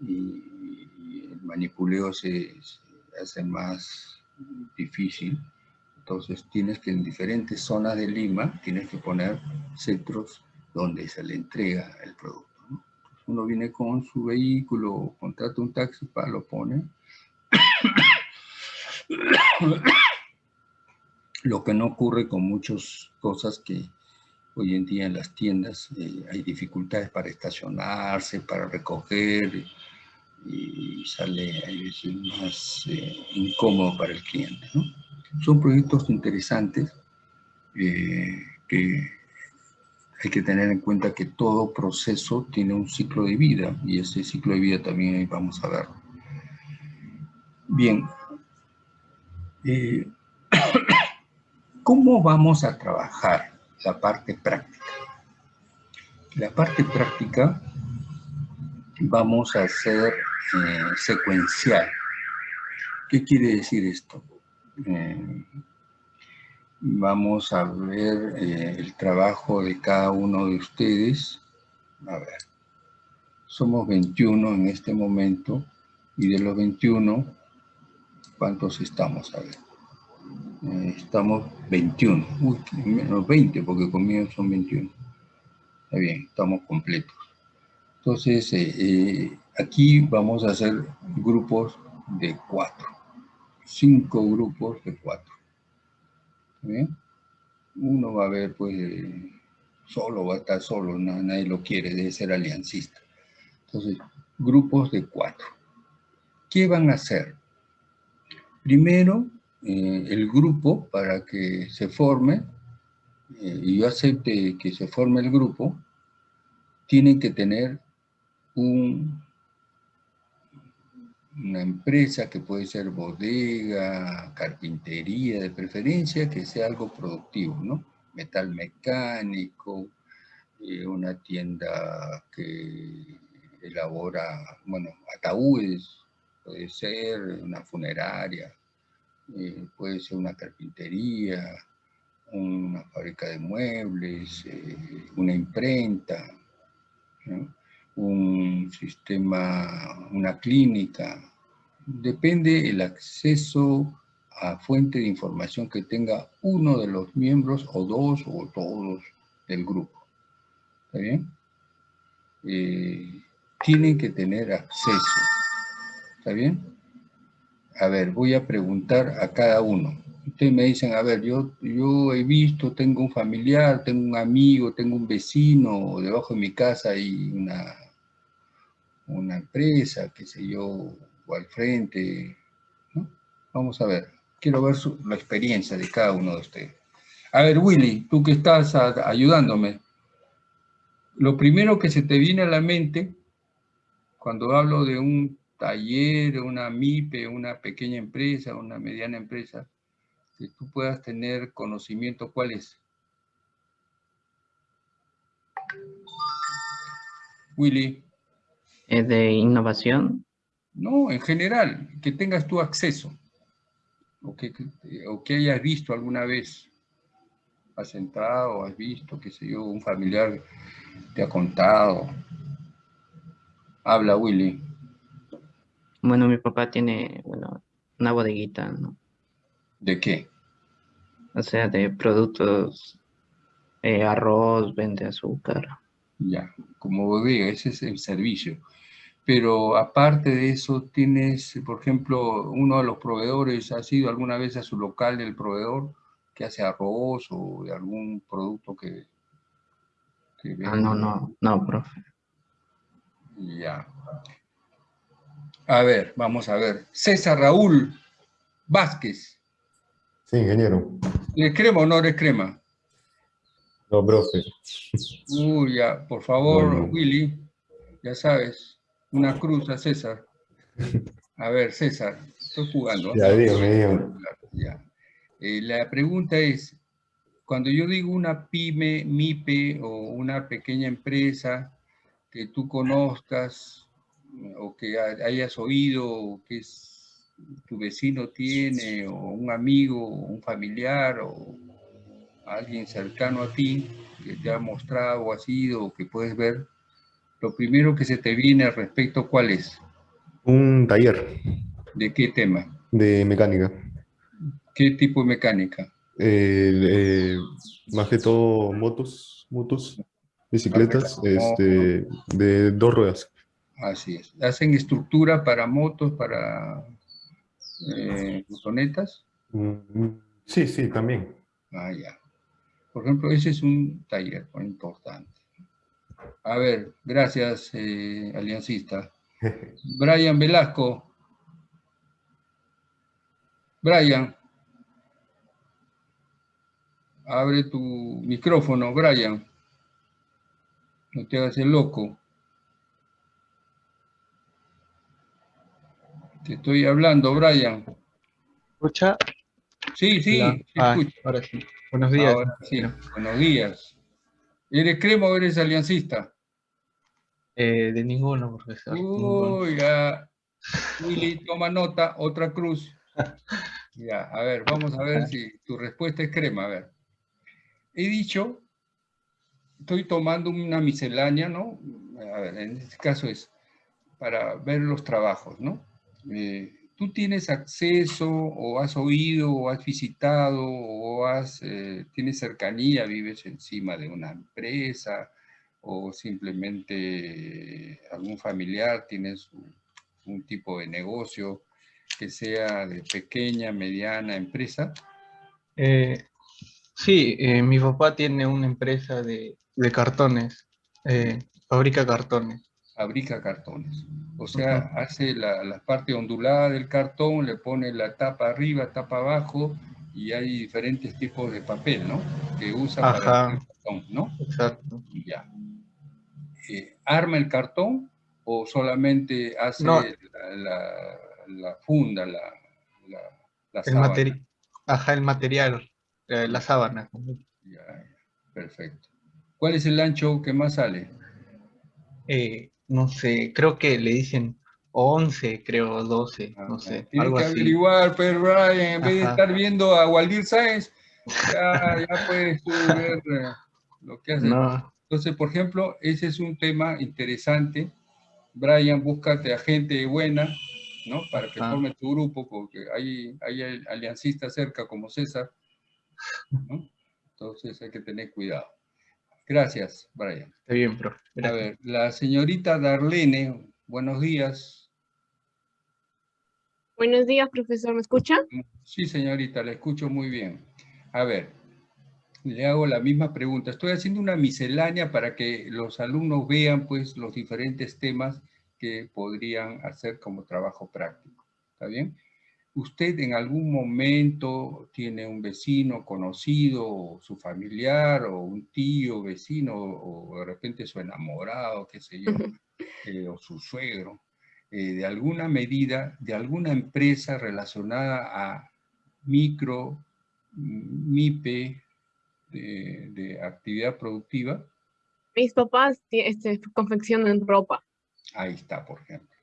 el manipuleo se, hace más difícil, entonces tienes que en diferentes zonas de Lima, tienes que poner centros donde se le entrega el producto. uno viene con su vehículo, contrata un taxi, para lo pone. Lo que no ocurre con muchas cosas que hoy en día en las tiendas eh, hay dificultades para estacionarse, para recoger y sale a veces más eh, incómodo para el cliente. Son proyectos interesantes eh, que hay que tener en cuenta que todo proceso tiene un ciclo de vida y ese ciclo de vida también vamos a verlo. Bien, ¿Cómo vamos a trabajar la parte práctica? La parte práctica vamos a hacer eh, secuencial. ¿Qué quiere decir esto? Eh, vamos a ver eh, el trabajo de cada uno de ustedes. A ver, somos 21 en este momento y de los 21, ¿cuántos estamos? A ver. Eh, estamos 21, uy, menos 20 porque conmigo son 21. Está bien, estamos completos. Entonces, eh, eh, aquí vamos a hacer grupos de cuatro, cinco grupos de cuatro. bien? Uno va a ver, pues, solo, va a estar solo, nadie lo quiere, debe ser aliancista. Entonces, grupos de cuatro. ¿Qué van a hacer? Primero, eh, el grupo para que se forme eh, y yo acepte que se forme el grupo, tiene que tener un, una empresa que puede ser bodega, carpintería de preferencia, que sea algo productivo, ¿no? Metal mecánico, eh, una tienda que elabora, bueno, ataúdes, puede ser una funeraria, eh, puede ser una carpintería, una fábrica de muebles, eh, una imprenta, un sistema, una clínica. Depende el acceso a fuente de información que tenga uno de los miembros o dos o todos del grupo. ¿Está bien? Eh, tienen que tener acceso. ¿Está bien? a ver, voy a preguntar a cada uno. Ustedes me dicen, a ver, yo, yo he visto, tengo un familiar, tengo un amigo, tengo un vecino, debajo de mi casa hay una, una empresa, qué sé yo, o al frente. Vamos a ver, quiero ver la experiencia de cada uno de ustedes. A ver, Willy, tú que estás ayudándome, lo primero que se te viene a la mente cuando hablo de un taller, una MIPE, una pequeña empresa, una mediana empresa, que tú puedas tener conocimiento, ¿cuál es? Willy. ¿Es de innovación? No, en general, que tengas tu acceso, o que, o que hayas visto alguna vez. ¿Has entrado, has visto, qué sé yo, un familiar te ha contado? Habla, Willy. Bueno, mi papá tiene, bueno, una bodeguita, ¿no? ¿De qué? O sea, de productos, eh, arroz, vende azúcar. Ya, como bodega, ese es el servicio. Pero aparte de eso, tienes, por ejemplo, uno de los proveedores, ¿has ido alguna vez a su local del proveedor que hace arroz o de algún producto que... que Ah, no, no, no, profe. Ya. A ver, vamos a ver. César Raúl Vázquez. Sí, ingeniero. ¿Le crema o no le crema? No, profe. Uy, ya, por favor. Willy, ya sabes, una cruz a César. A ver, César, estoy jugando. Ya, dígame, dígame. Ya. Eh, la pregunta es, cuando yo digo una pyme, MIPE o una pequeña empresa que tú conozcas o que ha- hayas oído o que es, tu vecino tiene o un amigo o un familiar o alguien cercano a ti que te ha mostrado o ha sido o que puedes ver, lo primero que se te viene al respecto, ¿cuál es? Un taller ¿De qué tema? de mecánica. ¿Qué tipo de mecánica? Eh, eh, más que todo motos, motos, bicicletas, todo este, de dos ruedas. Así es. ¿Hacen estructura para motos, para eh, motonetas? Mm, Sí, sí, también. Ah, ya. Por ejemplo, ese es un taller importante. A ver, gracias, eh, aliancista. Brian Velasco. Brian. Abre tu micrófono, Brian. No te hagas el loco. Te estoy hablando, Brian. ¿Escucha? Sí, sí, Ah, escucho. ahora sí. Buenos días. Ahora sí, buenos días. ¿Eres crema o eres aliancista? Eh, de ninguno, profesor. Uy, ya. Willy, toma nota, otra cruz. Ya, a ver, vamos a ver si tu respuesta es crema. A ver. He dicho, estoy tomando una miscelánea, ¿no? A ver, en este caso es para ver los trabajos, ¿no? Eh, ¿Tú tienes acceso o has oído o has visitado o has, eh, tienes cercanía, vives encima de una empresa o simplemente algún familiar tienes un, tipo de negocio que sea de pequeña, mediana empresa? Eh, sí, eh, mi papá tiene una empresa de, cartones. eh, fabrica cartones. Fabrica cartones. O sea, hace la, la parte ondulada del cartón, le pone la tapa arriba, tapa abajo, y hay diferentes tipos de papel, ¿no? Que usa para hacer cartón, ¿no? Exacto. Ya. Eh, ¿Arma el cartón o solamente hace No. la, la- la funda, la, El, sábana? materi- Ajá, el material, eh, la sábana. Ya, perfecto. ¿Cuál es el ancho que más sale? Eh, no sé, creo que le dicen 11, creo, 12, no Ah, sé, Tienes algo que así. averiguar, pero Brian, en vez de Ajá. estar viendo a Waldir Sáenz, ya, ya puedes tú ver eh, lo que hace. No, Entonces, por ejemplo, ese es un tema interesante. Brian, búscate a gente buena, ¿no? Para que Ajá. forme tu grupo, porque hay, hay aliancistas cerca como César, ¿no? Entonces hay que tener cuidado. Gracias, Brian. está bien, profe. A ver, la señorita Darlene, buenos días. Buenos días, profesor. ¿Me escucha? Sí, señorita, la escucho muy bien. A ver, le hago la misma pregunta. Estoy haciendo una miscelánea para que los alumnos vean, pues, los diferentes temas que podrían hacer como trabajo práctico. ¿Está bien? ¿Usted en algún momento tiene un vecino conocido, o su familiar, o un tío vecino, o de repente su enamorado, qué sé yo, eh, o su suegro, eh, de alguna medida, de alguna empresa relacionada a micro, MIPE, de, de actividad productiva? Mis papás este, confeccionan ropa. Ahí está, por ejemplo.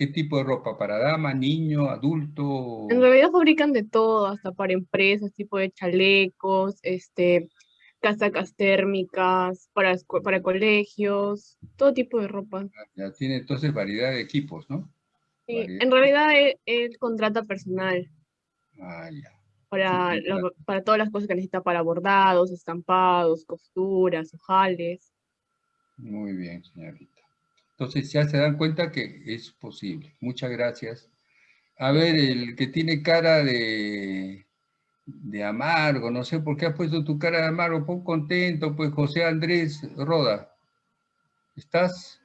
¿Qué tipo de ropa? ¿Para dama, niño, adulto? En realidad fabrican de todo, hasta para empresas, tipo de chalecos, este, casacas térmicas, para, para colegios, todo tipo de ropa. Ya tiene entonces variedad de equipos, ¿no? Sí, Variedad. en realidad él, él contrata personal Ah, ya. para, Sí, para todas las cosas que necesita para bordados, estampados, costuras, ojales. Muy bien, señorita. Entonces ya se dan cuenta que es posible. Muchas gracias. A ver, el que tiene cara de, de amargo, no sé por qué has puesto tu cara de amargo, pon contento, pues José Andrés Roda. ¿Estás?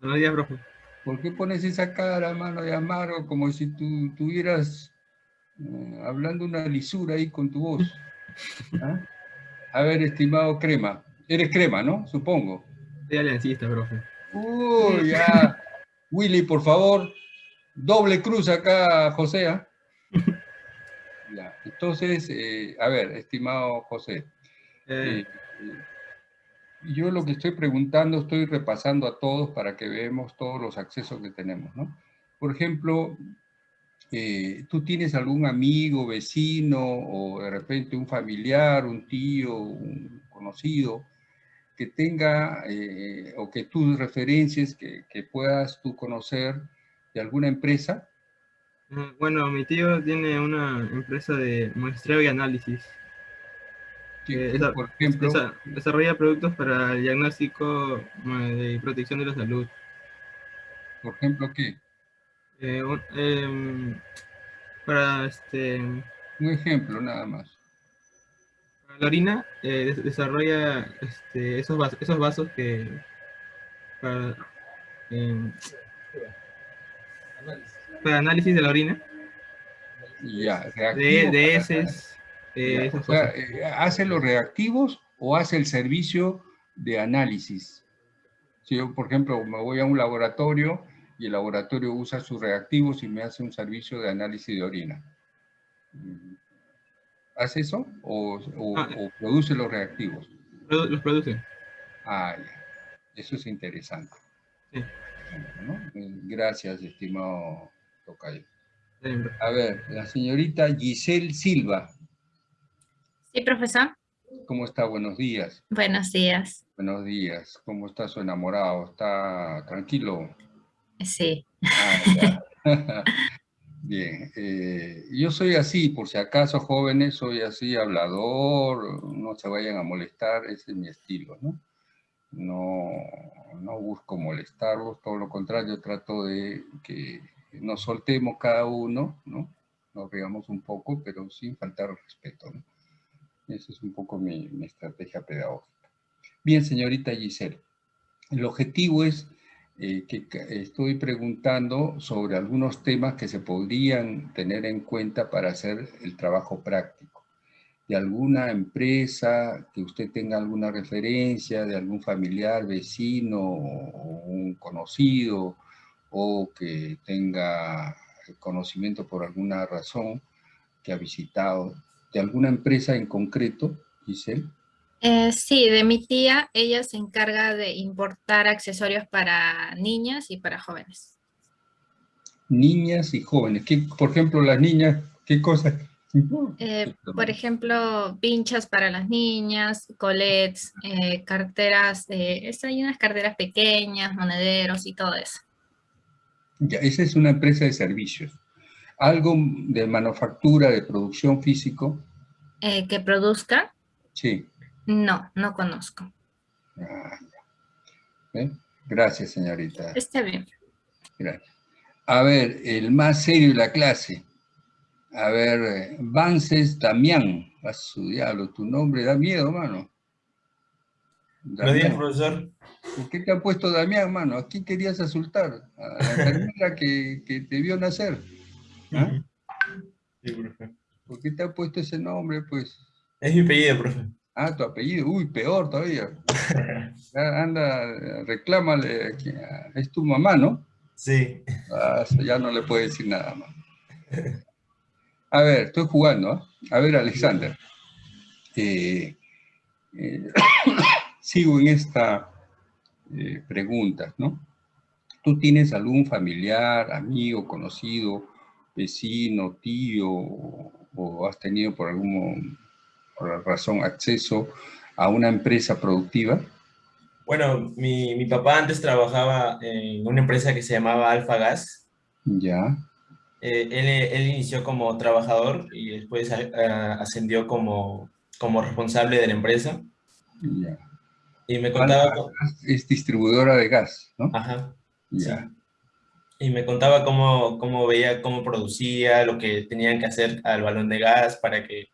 Buenos días, profe. ¿Por qué pones esa cara, mano, de amargo, como si tú tuvieras eh, hablando una lisura ahí con tu voz? ¿Ah? A ver, estimado Crema. Eres Crema, ¿no? Supongo. Soy aliancista, profe. Uy, ya. Willy, por favor, doble cruz acá, José. ¿ah? Ya, entonces, eh, a ver, estimado José, Eh, eh, eh, yo lo que estoy preguntando, estoy repasando a todos para que veamos todos los accesos que tenemos, ¿no? Por ejemplo, eh, ¿tú tienes algún amigo, vecino o de repente un familiar, un tío, un conocido que tenga eh, o que tú referencias que, que puedas tú conocer de alguna empresa? eh, bueno, mi tío tiene una empresa de muestreo y análisis. Que, Eh, esa- por ejemplo, Desa- desarrolla productos para el diagnóstico y protección de la salud. por ejemplo, ¿qué? Eh, un- em, para este, Un ejemplo nada más. La orina, eh, des- desarrolla este, esos, vasos, esos vasos que para, em, para análisis de la orina, Ya, de, de heces, eh, Ya, esas o sea, cosas. eh, ¿hace los reactivos o hace el servicio de análisis? Si yo, por ejemplo, me voy a un laboratorio y el laboratorio usa sus reactivos y me hace un servicio de análisis de orina. ¿Hace eso? ¿O, o- Ah. o produce los reactivos? Los produce. Ah, ya. Eso es interesante. Sí. ¿no? Eh, Gracias, estimado Tocayo. A ver, la señorita Giselle Silva. Sí, profesor. ¿Cómo está? Buenos días. Buenos días. Buenos días. ¿Cómo está su enamorado? ¿Está tranquilo? Sí. Ah, ya. Bien. eh, yo soy así, por si acaso, jóvenes, soy así, hablador, no se vayan a molestar, ese es mi estilo, ¿no? No, no busco molestarlos, todo lo contrario, trato de que nos soltemos cada uno, ¿no? Nos veamos un poco, pero sin faltar al respeto, ¿no? Esa es un poco mi, mi estrategia pedagógica. Bien, señorita Giselle, el objetivo es eh, que estoy preguntando sobre algunos temas que se podrían tener en cuenta para hacer el trabajo práctico. De alguna empresa, que usted tenga alguna referencia, de algún familiar, vecino un conocido, o que tenga conocimiento por alguna razón que ha visitado, de alguna empresa en concreto, Giselle. Eh, sí, de mi tía, ella se encarga de importar accesorios para niñas y para jóvenes. Niñas y jóvenes. ¿Qué, por ejemplo, las niñas, ¿qué cosas? Eh, por ejemplo, pinchas para las niñas, colets, eh, carteras, hay unas carteras pequeñas, monederos y todo eso. Ya, esa es una empresa de servicios. Algo de manufactura, de producción físico, que produzca, sí. No, no conozco. Ah. ¿Ve? Gracias, señorita. Está bien. Gracias. A ver, el más serio de la clase. A ver, eh, Vances Damián. A su diablo, tu nombre da miedo, mano. Buenos días, Damián. profesor. ¿Por qué te ha puesto Damián, mano? ¿A quién querías asultar? A la enfermera que, que te vio nacer. ¿Ah? Sí, profe. ¿Por qué te ha puesto ese nombre, pues? Es mi apellido, profe. Ah, tu apellido. Uy, peor todavía. Ya Anda, reclámale. Es tu mamá, ¿no? Sí. Ah, eso ya no le puedo decir nada más. A ver, estoy jugando. ¿ah? A ver, Alexander. Eh, eh, sigo en esta eh, pregunta, ¿no? ¿Tú tienes algún familiar, amigo, conocido, vecino, tío, o, has tenido por alguna razón acceso a una empresa productiva? Bueno, mi, mi papá antes trabajaba en una empresa que se llamaba Alfa Gas. Ya, Eh, él, él inició como trabajador y después eh, ascendió como, como responsable de la empresa. ya. Y me contaba... Es distribuidora de gas, ¿no? Ajá. Ya, Y me contaba cómo, cómo veía, cómo producía, lo que tenían que hacer al balón de gas para que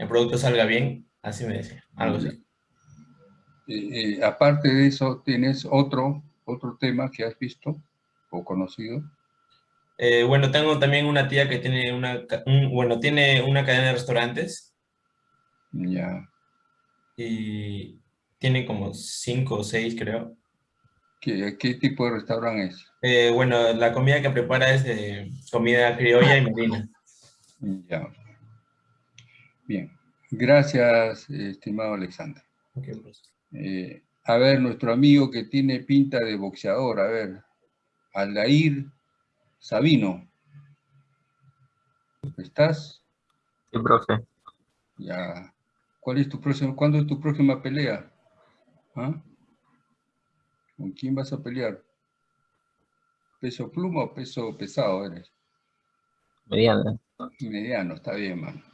el producto salga bien. Así me decía, algo así. Eh, aparte de eso, ¿tienes otro, otro tema que has visto o conocido? Eh, bueno, tengo también una tía que tiene una, un- bueno, tiene una cadena de restaurantes Ya. y tiene como cinco o seis, creo. ¿Qué, qué tipo de restaurante es? Eh, bueno, la comida que prepara es de comida criolla y marina. Ya. Bien. Gracias, estimado Alexander. Pues. Eh, a ver, nuestro amigo que tiene pinta de boxeador, a ver, Aldair Sabino. ¿Estás? Sí, profe. Ya. ¿Cuál es tu próximo, ¿Cuándo es tu próxima pelea? ¿Ah? ¿Con quién vas a pelear? ¿Peso pluma o peso pesado eres? Mediana. Mediano, está bien, mano.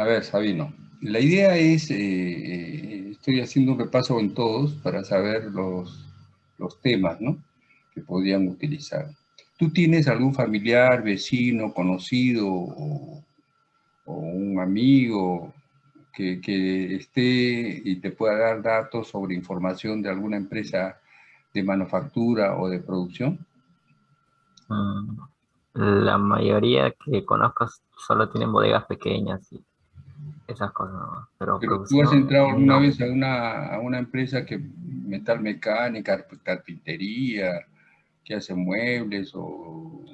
A ver, Sabino, la idea es, eh, eh, estoy haciendo un repaso en todos para saber los, los temas, ¿no? Que podrían utilizar. ¿Tú tienes algún familiar, vecino, conocido o, un amigo que, que esté y te pueda dar datos sobre información de alguna empresa de manufactura o de producción? Mm, La mayoría que conozco solo tienen bodegas pequeñas y esas cosas, ¿no? Pero, Pero tú has entrado alguna no. vez a una, a una empresa que metal mecánica, carpintería, que hace muebles o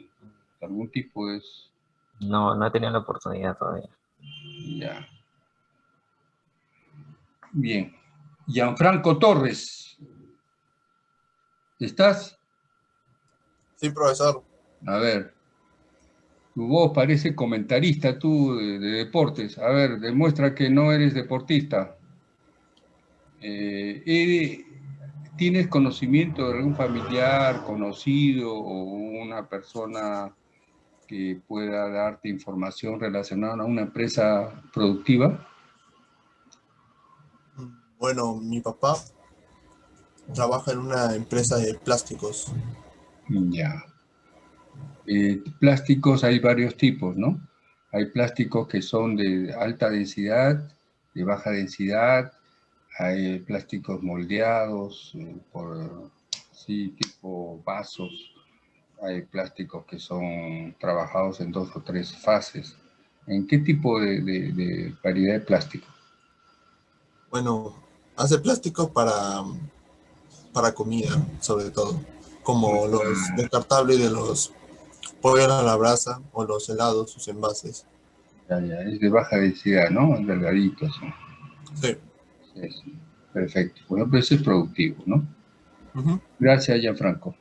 algún tipo de... es- No, no he tenido la oportunidad todavía. Ya. Bien. Gianfranco Torres. ¿Estás? Sí, profesor. A ver. Tu voz parece comentarista tú de, de deportes. A ver, demuestra que no eres deportista. Eh, ¿eres- ¿Tienes conocimiento de algún familiar, conocido o una persona que pueda darte información relacionada a una empresa productiva? Bueno, mi papá trabaja en una empresa de plásticos. Ya. Eh, plásticos hay varios tipos, ¿no? Hay plásticos que son de alta densidad, de baja densidad, hay plásticos moldeados, eh, por, sí, tipo vasos, hay plásticos que son trabajados en dos o tres fases. ¿En qué tipo de, de- de variedad de plástico? Bueno, hace plástico para, para comida, sobre todo, como los descartables de los pollos a la brasa o los helados, sus envases. Ya, ya, es de baja densidad, ¿no? Delgaditos. ¿no? Sí. Sí, sí. Perfecto. Bueno, pues eso es productivo, ¿no? Ujú. Gracias, Gianfranco.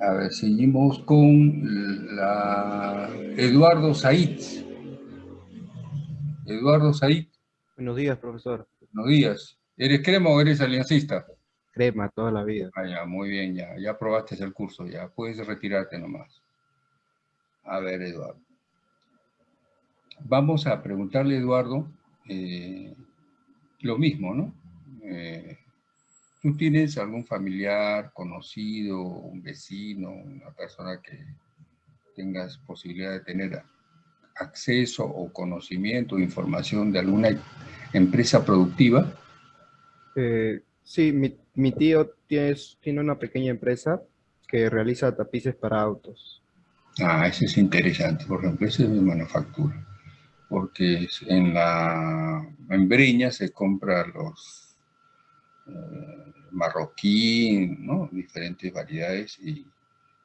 A ver, seguimos con la Eduardo Said. Eduardo Said, Buenos días, profesor. buenos días. ¿Eres crema o eres aliancista? Crema toda la vida. Ah, ya, muy bien, ya. Ya aprobaste el curso, ya. Puedes retirarte nomás. A ver, Eduardo. Vamos a preguntarle a Eduardo eh, lo mismo, ¿no? Eh, ¿Tú tienes algún familiar, conocido, un vecino, una persona que tengas posibilidad de tener acceso o conocimiento o información de alguna empresa productiva? Eh, sí, mi, mi tío tiene, una pequeña empresa que realiza tapices para autos. Ah, eso es interesante, por ejemplo, eso es de manufactura, porque en la en Breña se compra los eh, marroquí, ¿no? diferentes variedades y,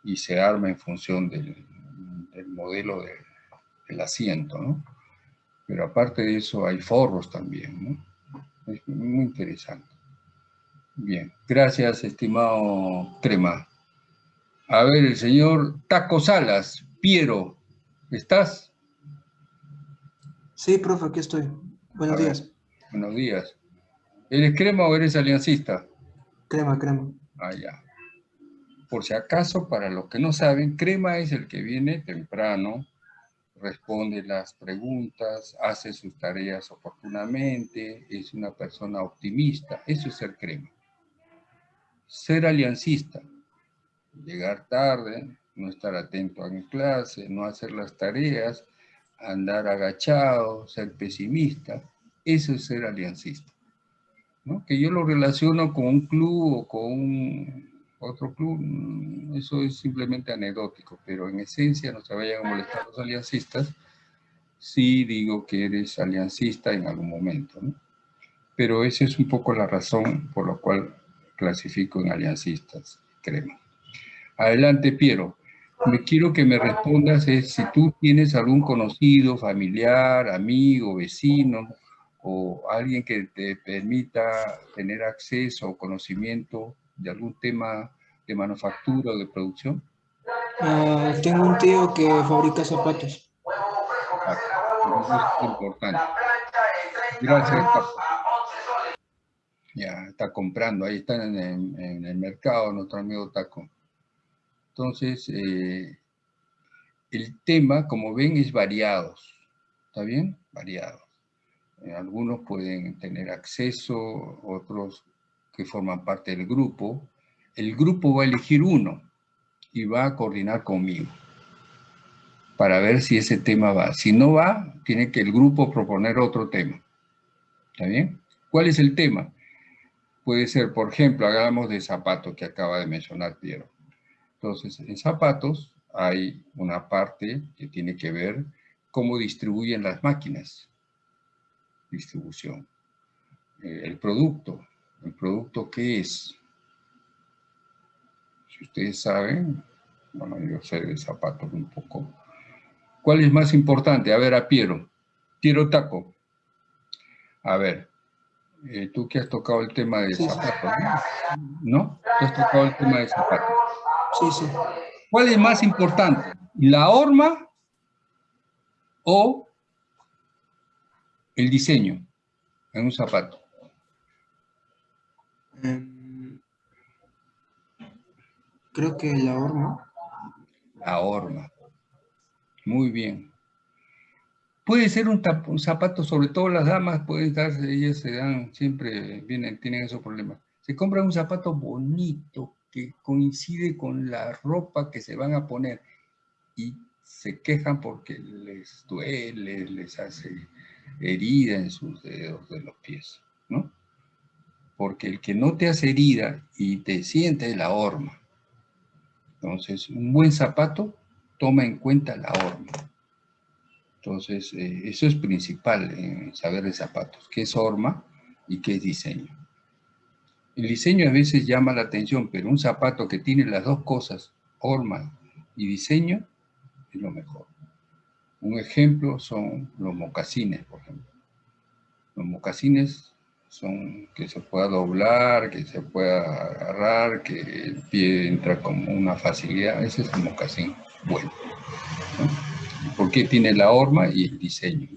y se arma en función del, del modelo de- del asiento, ¿no? Pero aparte de eso hay forros también, ¿no? Es muy interesante. Bien, gracias, estimado Crema. A ver, el señor Taco Salas, Piero, ¿estás? Sí, profe, aquí estoy. Buenos ver, días. Buenos días. ¿Eres crema o eres aliancista? Crema, crema. Ah, ya. Por si acaso, para los que no saben, crema es el que viene temprano, responde las preguntas, hace sus tareas oportunamente, es una persona optimista. Eso es ser crema. Ser aliancista, llegar tarde, no estar atento en clase, no hacer las tareas, andar agachado, ser pesimista, eso es ser aliancista. ¿no? Que yo lo relaciono con un club o con otro club, mm, eso es simplemente anecdótico, pero en esencia no se vayan a molestar los aliancistas, sí digo que eres aliancista en algún momento. Pero esa es un poco la razón por la cual clasifico en aliancistas, crema. Adelante, Piero. Me quiero que me respondas es si tú tienes algún conocido, familiar, amigo, vecino, o alguien que te permita tener acceso o conocimiento de algún tema de manufactura o de producción? Ah, tengo un tío que fabrica zapatos. Eso es importante. Gracias. Ya, está comprando, ahí está en en el mercado nuestro amigo Taco. Entonces, eh, el tema, como ven, es variados. ¿Está bien? Variados. Eh, algunos pueden tener acceso, otros que forman parte del grupo. El grupo va a elegir uno y va a coordinar conmigo para ver si ese tema va. Si no va, tiene que el grupo proponer otro tema. ¿Está bien? ¿Cuál es el tema? Puede ser, por ejemplo, hagamos de zapato que acaba de mencionar Piero. Entonces, en zapatos hay una parte que tiene que ver cómo distribuyen las máquinas distribución. Eh, el producto, ¿el producto qué es? Si ustedes saben, bueno, yo sé de zapatos un poco. ¿Cuál es más importante? A ver, a Piero. Piero Taco. A ver, eh, tú que has tocado el tema de zapatos, ¿no? ¿Tú has tocado el tema de zapatos? Sí, sí. ¿Cuál es más importante? ¿La horma o el diseño en un zapato? Em, creo que la horma. La horma. Muy bien. Puede ser un, zapato, sobre todo las damas, pueden darse, ellas se dan, siempre vienen, tienen esos problemas. Se compran un zapato bonito, que coincide con la ropa que se van a poner y se quejan porque les duele, les hace herida en sus dedos de los pies, ¿no? Porque el que no te hace herida y te siente la horma. Entonces, un buen zapato toma en cuenta la horma. Entonces, eh, eso es principal en saber de zapatos, qué es horma y qué es diseño. El diseño a veces llama la atención, pero un zapato que tiene las dos cosas, horma y diseño, es lo mejor. Un ejemplo son los mocasines, por ejemplo. Los mocasines son que se pueda doblar, que se pueda agarrar, que el pie entra como una facilidad. Ese es un mocasín bueno. ¿Por qué tiene la horma y el diseño?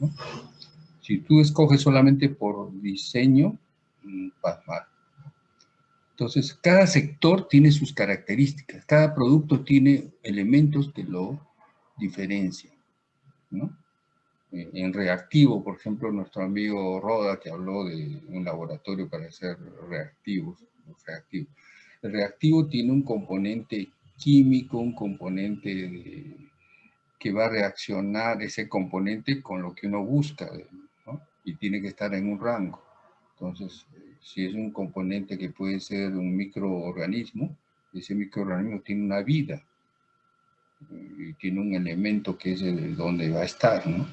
Si tú escoges solamente por diseño, mm, vas. Entonces, cada sector tiene sus características, cada producto tiene elementos que lo diferencian. En reactivo, por ejemplo, nuestro amigo Roda, que habló de un laboratorio para hacer reactivos, reactivos. El reactivo tiene un componente químico, un componente que va a reaccionar ese componente con lo que uno busca, y tiene que estar en un rango. Entonces, si es un componente que puede ser un microorganismo, ese microorganismo tiene una vida, y tiene un elemento que es el donde va a estar, ¿no?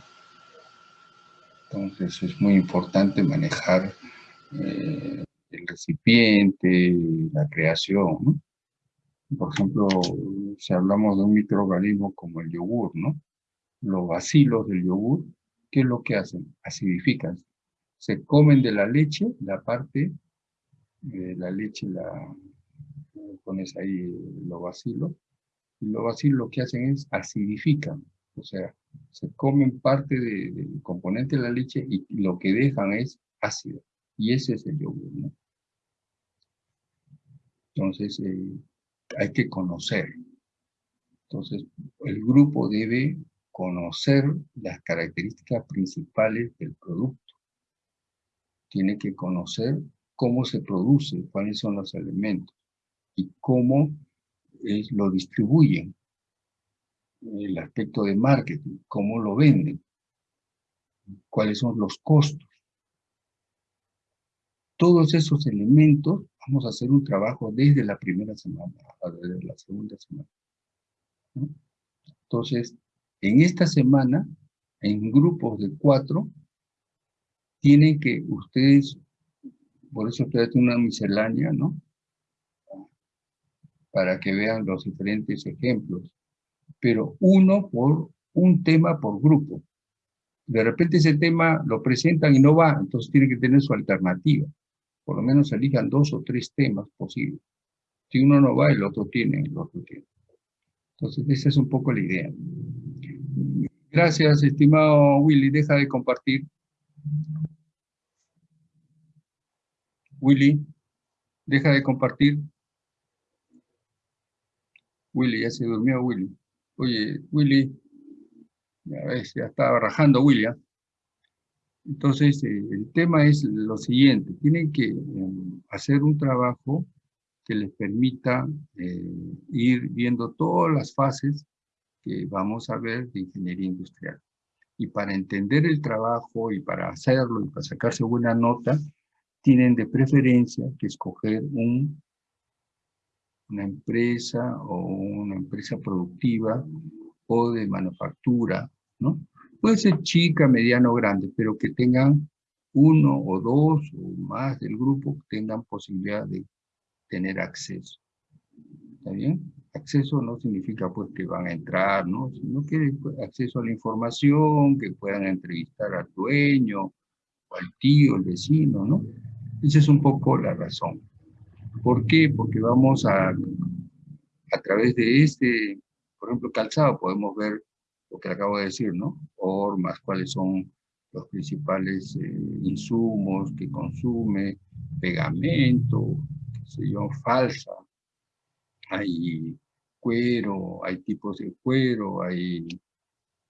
Entonces es muy importante manejar eh, el recipiente, la creación, ¿no? Por ejemplo, si hablamos de un microorganismo como el yogur, ¿no? Los bacilos del yogur, ¿qué es lo que hacen? Acidifican. Se comen de la leche, la parte de la leche, la pones ahí los bacilos, y los bacilos lo que hacen es acidifican, o sea, se comen parte del componente de la leche y lo que dejan es ácido. Y ese es el yogur, ¿no? Entonces, eh, hay que conocer. Entonces, el grupo debe conocer las características principales del producto. Tiene que conocer cómo se produce, cuáles son los elementos y cómo lo distribuyen. El aspecto de marketing, cómo lo venden, cuáles son los costos. Todos esos elementos vamos a hacer un trabajo desde la primera semana, desde la segunda semana. Entonces, en esta semana, en grupos de cuatro, tienen que ustedes, por eso ustedes tienen una miscelánea, ¿no? Para que vean los diferentes ejemplos. Pero uno por un tema por grupo. De repente ese tema lo presentan y no va, entonces tienen que tener su alternativa. Por lo menos elijan dos o tres temas posibles. Si uno no va, el otro tiene, el otro tiene. Entonces, esa es un poco la idea. Gracias, estimado Willy. Deja de compartir. Willy, deja de compartir. Willy, ya se durmió Willy. Oye, Willy, ya ves, ya estaba rajando William. Entonces, eh, el tema es lo siguiente. Tienen que em, hacer un trabajo que les permita eh, ir viendo todas las fases que vamos a ver de ingeniería industrial. Y para entender el trabajo y para hacerlo y para sacarse buena nota, tienen de preferencia que escoger un, una empresa o una empresa productiva o de manufactura, ¿no? Puede ser chica, mediano grande, pero que tengan uno o dos o más del grupo que tengan posibilidad de tener acceso. ¿Está bien? Acceso no significa pues que van a entrar, ¿no? Sino que acceso a la información, que puedan entrevistar al dueño, o al tío, el vecino, ¿no? Esa es un poco la razón. ¿Por qué? Porque vamos a, a través de este, por ejemplo, calzado, podemos ver lo que acabo de decir, ¿no? Formas, cuáles son los principales eh, insumos que consume, pegamento, falsa, hay cuero, hay tipos de cuero, hay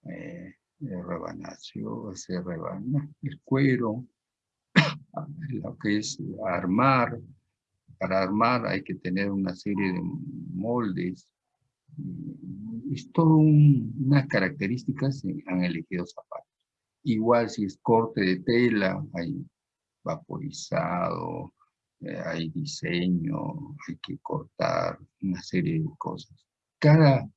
eh, rebanación, se rebana el cuero, lo que es armar, para armar hay que tener una serie de moldes, es todo unas características han elegido zapatos. Igual si es corte de tela, hay vaporizado, eh, hay diseño, hay que cortar una serie de cosas. Cada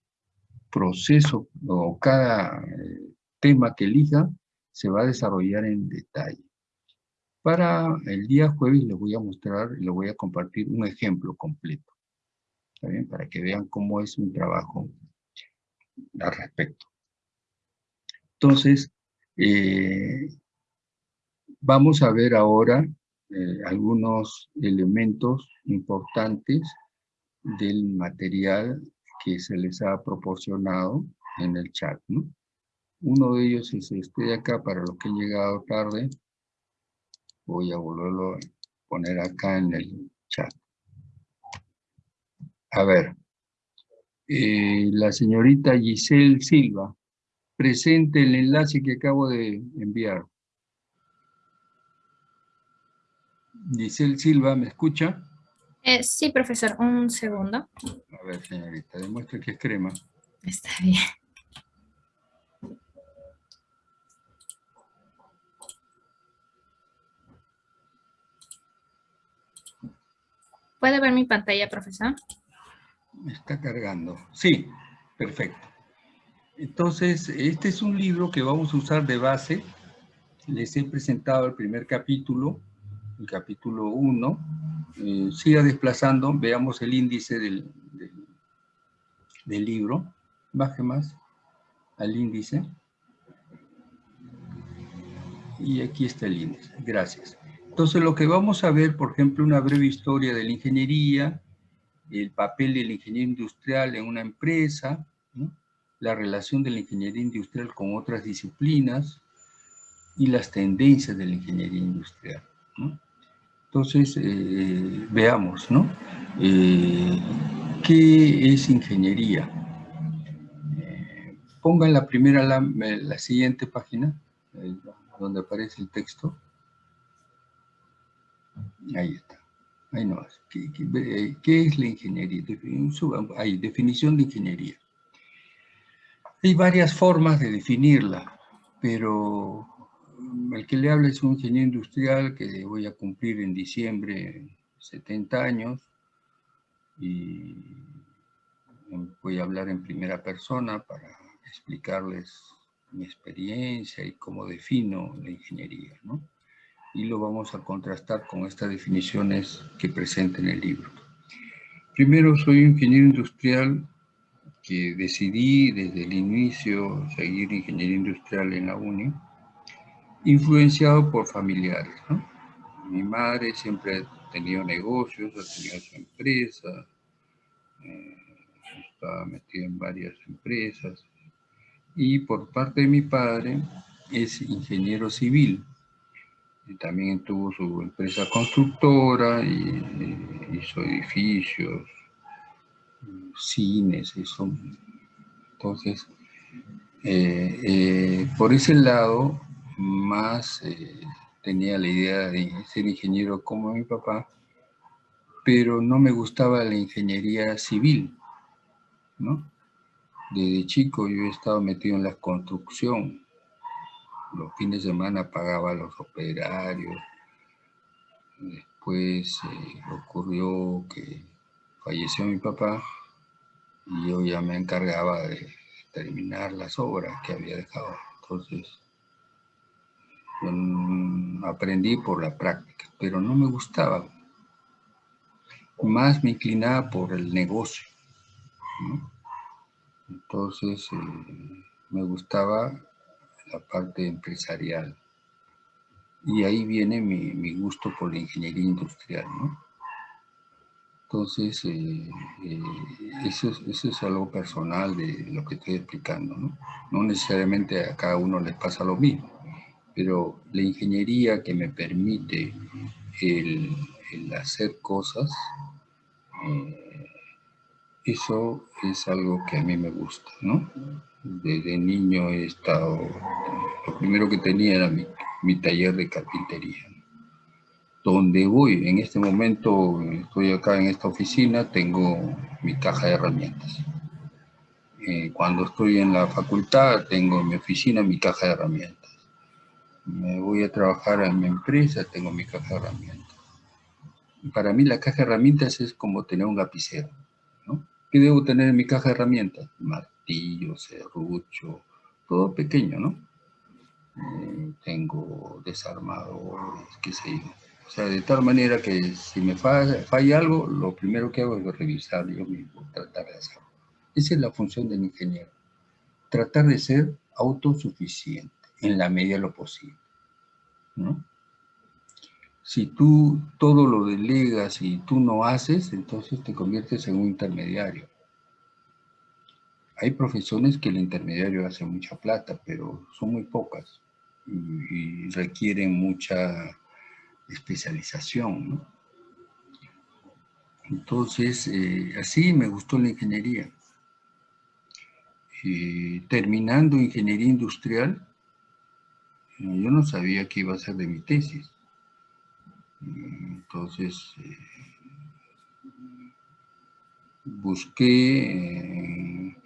proceso o cada eh, tema que elija se va a desarrollar en detalle. Para el día jueves les voy a mostrar, les voy a compartir un ejemplo completo, para que vean cómo es un trabajo al respecto. Entonces, eh, vamos a ver ahora eh, algunos elementos importantes del material que se les ha proporcionado en el chat. Uno de ellos es este de acá, para los que han llegado tarde. Voy a volverlo a poner acá en el. A ver, eh, la señorita Giselle Silva, presente el enlace que acabo de enviar. Giselle Silva, ¿me escucha? Eh, sí, profesor, un segundo. A ver, señorita, demuestre que es crema. Está bien. ¿Puede ver mi pantalla, profesor? Me está cargando. Sí, perfecto. Entonces, este es un libro que vamos a usar de base. Les he presentado el primer capítulo el capítulo 1, eh, siga desplazando, veamos el índice del, del, libro, baje más al índice. Y aquí está el índice, gracias. Entonces lo que vamos a ver, por ejemplo, una breve historia de la ingeniería, el papel del ingeniero industrial en una empresa, la relación de la ingeniería industrial con otras disciplinas y las tendencias de la ingeniería industrial. Entonces, eh, veamos, ¿no? Eh, ¿Qué es ingeniería? Eh, ponga en la primera, la siguiente página, donde aparece el texto. Ahí está. Ahí no, ¿Qué, qué, es la ingeniería? Ahí, definición de ingeniería. Hay varias formas de definirla, pero el que le habla es un ingeniero industrial que voy a cumplir en diciembre 70 años y voy a hablar en primera persona para explicarles mi experiencia y cómo defino la ingeniería, ¿no? Y lo vamos a contrastar con estas definiciones que presenta en el libro. Primero, soy ingeniero industrial que decidí desde el inicio seguir ingeniería industrial en la UNI influenciado por familiares. Mi madre siempre ha tenido negocios, ha tenido su empresa, eh, estaba metida en varias empresas. Y por parte de mi padre es ingeniero civil. Y también tuvo su empresa constructora y, hizo edificios, cines, eso. Entonces, eh, eh, por ese lado, más eh, tenía la idea de ser ingeniero como mi papá, pero no me gustaba la ingeniería civil, ¿no? Desde chico yo he estado metido en la construcción. Los fines de semana pagaba a los operarios. Después eh, ocurrió que falleció mi papá y yo ya me encargaba de terminar las obras que había dejado. Entonces, aprendí por la práctica, pero no me gustaba. Más me inclinaba por el negocio. Entonces, eh, me gustaba la parte empresarial. Y ahí viene mi, gusto por la ingeniería industrial, Entonces, eh, eh, eso, eso, es algo personal de lo que estoy explicando, ¿no? No necesariamente a cada uno les pasa lo mismo pero la ingeniería que me permite el, hacer cosas, eh, eso es algo que a mí me gusta, ¿no? Desde niño he estado, lo primero que tenía era mi, taller de carpintería. Donde voy, en este momento estoy acá en esta oficina, tengo mi caja de herramientas. Eh, cuando estoy en la facultad, tengo en mi oficina mi caja de herramientas me voy a trabajar en mi empresa, tengo mi caja de herramientas. Para mí la caja de herramientas es como tener un lapicero. ¿Qué debo tener en mi caja de herramientas? Martillo, serrucho, todo pequeño, ¿no? Eh, tengo desarmadores, qué sé yo. O sea, de tal manera que si me falla, falla, algo, lo primero que hago es revisar yo mismo, tratar de hacerlo. Esa es la función del ingeniero. Tratar de ser autosuficiente en la medida de lo posible. ¿no? Si tú todo lo delegas y tú no haces, entonces te conviertes en un intermediario. Hay profesiones que el intermediario hace mucha plata, pero son muy pocas y, requieren mucha especialización. Entonces, eh, así me gustó la ingeniería. Eh, terminando ingeniería industrial, yo no sabía qué iba a ser de mi tesis. Entonces, eh, busqué eh,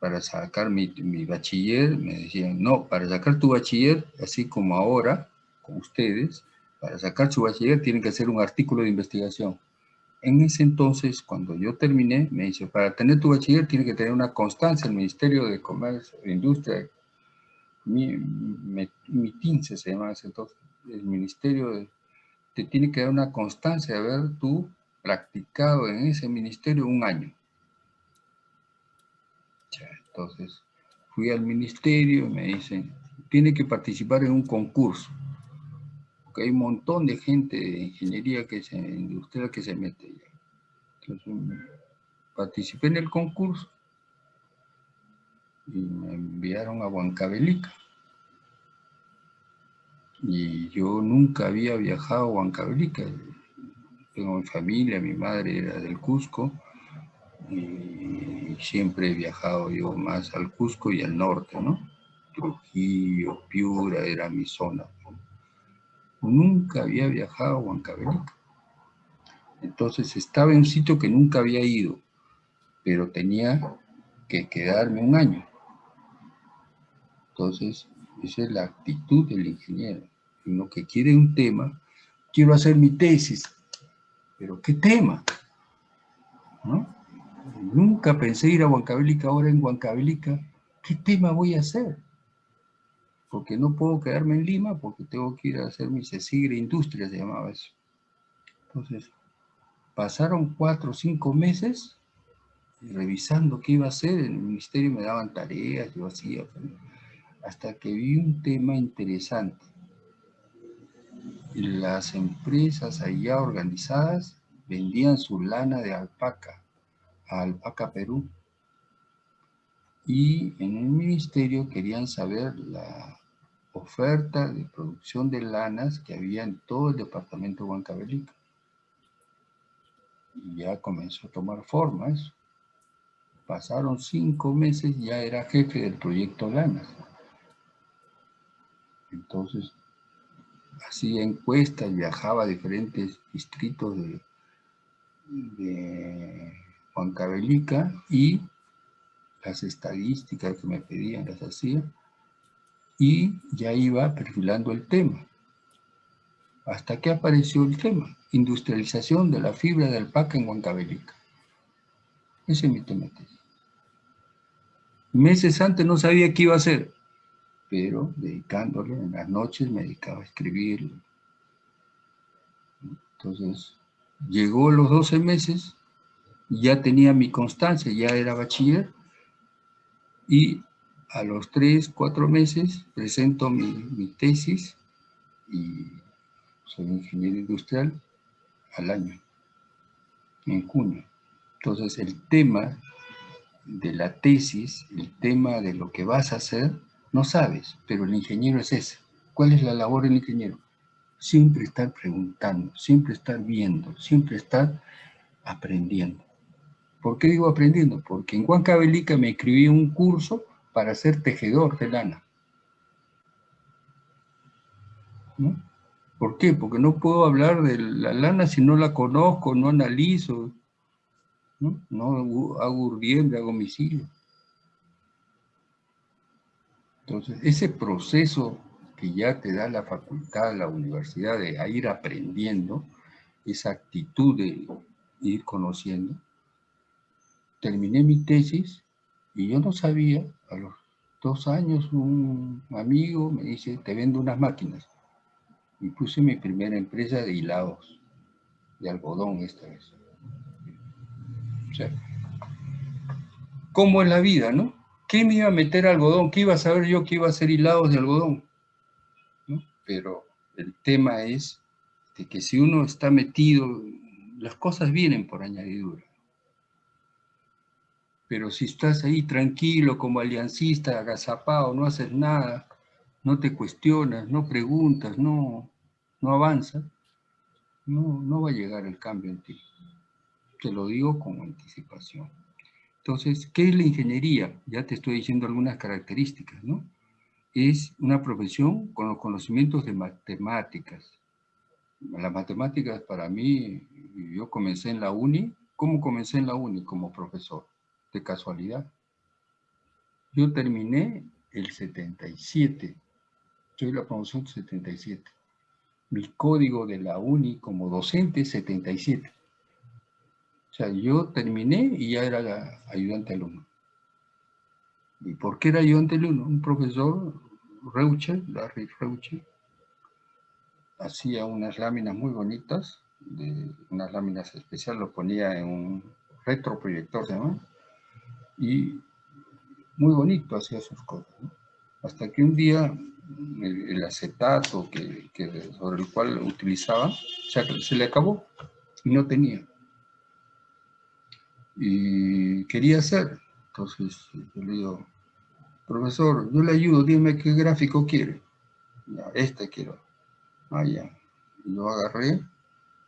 para sacar mi, bachiller, me decían, no, para sacar tu bachiller, así como ahora, con ustedes, para sacar su bachiller tienen que hacer un artículo de investigación. En ese entonces, cuando yo terminé, me dice, para tener tu bachiller tiene que tener una constancia, el Ministerio de Comercio e Industria mi, mi, se llama ese entonces, el ministerio te tiene que dar una constancia de haber tú practicado en ese ministerio un año. entonces, fui al ministerio y me dicen, tiene que participar en un concurso. Porque hay un montón de gente de ingeniería que se, industrial que se mete. Entonces, participé en el concurso y me enviaron a Huancavelica. Y yo nunca había viajado a Huancavelica. tengo mi familia, mi madre era del Cusco, y siempre he viajado yo más al Cusco y al norte, ¿no? Trujillo, Piura, era mi zona. Nunca había viajado a Huancavelica. Entonces estaba en un sitio que nunca había ido, pero tenía que quedarme un año. Entonces, esa es la actitud del ingeniero. Uno que quiere un tema, quiero hacer mi tesis, pero ¿qué tema? Nunca pensé ir a Huancavelica, ahora en Huancavelica, ¿qué tema voy a hacer? Porque no puedo quedarme en Lima porque tengo que ir a hacer mi CECIGRE Industria, se llamaba eso. Entonces, pasaron cuatro o cinco meses revisando qué iba a hacer, en el ministerio me daban tareas, yo hacía, hasta que vi un tema interesante. Las empresas allá organizadas vendían su lana de alpaca a Alpaca Perú. Y en el ministerio querían saber la oferta de producción de lanas que había en todo el departamento de. Y ya comenzó a tomar forma eso. Pasaron cinco meses, ya era jefe del proyecto Lanas. Entonces, hacía encuestas, viajaba a diferentes distritos de, de y las estadísticas que me pedían las hacía y ya iba perfilando el tema. Hasta que apareció el tema, industrialización de la fibra de alpaca en Huancavelica. Ese es mi tema. Meses antes no sabía qué iba a hacer, pero dedicándole en las noches me dedicaba a escribirlo. Entonces, llegó los 12 meses, ya tenía mi constancia, ya era bachiller, y a los 3, 4 meses presento mi, mi tesis y soy ingeniero industrial al año, en junio. Entonces el tema de la tesis, el tema de lo que vas a hacer, no sabes, pero el ingeniero es ese. ¿Cuál es la labor del ingeniero? Siempre estar preguntando, siempre estar viendo, siempre estar aprendiendo. ¿Por qué digo aprendiendo? Porque en Huancavelica me escribí un curso para ser tejedor de lana. ¿Por qué? Porque no puedo hablar de la lana si no la conozco, no analizo, no, hago urbiembre, hago misilio. Entonces, ese proceso que ya te da la facultad, la universidad de ir aprendiendo, esa actitud de ir conociendo, terminé mi tesis y yo no sabía, a los dos años un amigo me dice, te vendo unas máquinas. Y puse mi primera empresa de hilados, de algodón esta vez. O sea, ¿cómo es la vida, no? ¿Qué me iba a meter algodón? ¿Qué iba a saber yo que iba a hacer hilados de algodón? Pero el tema es de que si uno está metido, las cosas vienen por añadidura. Pero si estás ahí tranquilo como aliancista, agazapado, no haces nada, no te cuestionas, no preguntas, no, no avanzas, no, no va a llegar el cambio en ti. Te lo digo con anticipación. Entonces, ¿qué es la ingeniería? Ya te estoy diciendo algunas características, ¿no? Es una profesión con los conocimientos de matemáticas. Las matemáticas para mí, yo comencé en la uni. ¿Cómo comencé en la uni? Como profesor, de casualidad. Yo terminé el 77. Soy la promoción 77. Mi código de la uni como docente 77. O sea, yo terminé y ya era ayudante alumno. ¿Y por qué era ayudante alumno? Un profesor, Reuche, Larry Reuche, hacía unas láminas muy bonitas, unas láminas especiales, lo ponía en un retroproyector, ¿se? Y muy bonito hacía sus cosas, Hasta que un día el, acetato que, sobre el cual utilizaba, se le acabó y no tenía y quería hacer. Entonces yo le digo, profesor, yo le ayudo, dime qué gráfico quiere. Este quiero. Ah, ya. Y lo agarré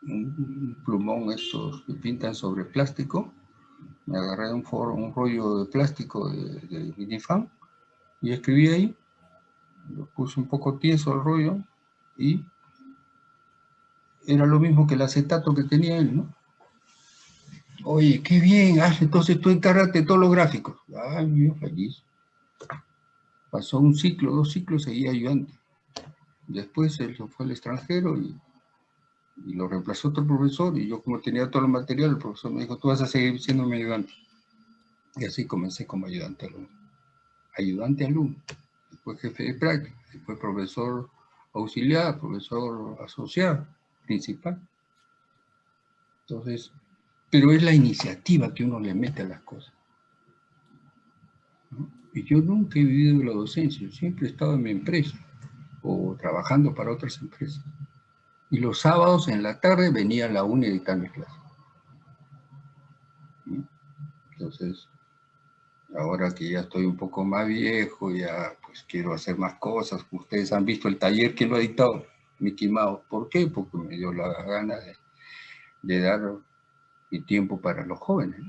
un plumón estos que pintan sobre plástico, me agarré un, un rollo de plástico de, de minifan y escribí ahí, lo puse un poco tieso al rollo y era lo mismo que el acetato que tenía él, ¿no? Oye, qué bien, ah, entonces tú encárgate todos los gráficos. Ay, yo feliz. Pasó un ciclo, dos ciclos, seguía ayudante. Después él fue al extranjero y, lo reemplazó otro profesor y yo como tenía todo el material, el profesor me dijo, tú vas a seguir siendo mi ayudante. Y así comencé como ayudante alumno. Ayudante alumno, después jefe de práctica, después profesor auxiliar, profesor asociado, principal. Entonces, pero es la iniciativa que uno le mete a las cosas. Y yo nunca he vivido la docencia, siempre he estado en mi empresa o trabajando para otras empresas. Y los sábados en la tarde venía a la UNI a editar mi clase. Entonces, ahora que ya estoy un poco más viejo, ya pues quiero hacer más cosas. Ustedes han visto el taller que lo ha dictado, Mickey Mouse. ¿Por qué? Porque me dio la gana de, de dar y tiempo para los jóvenes.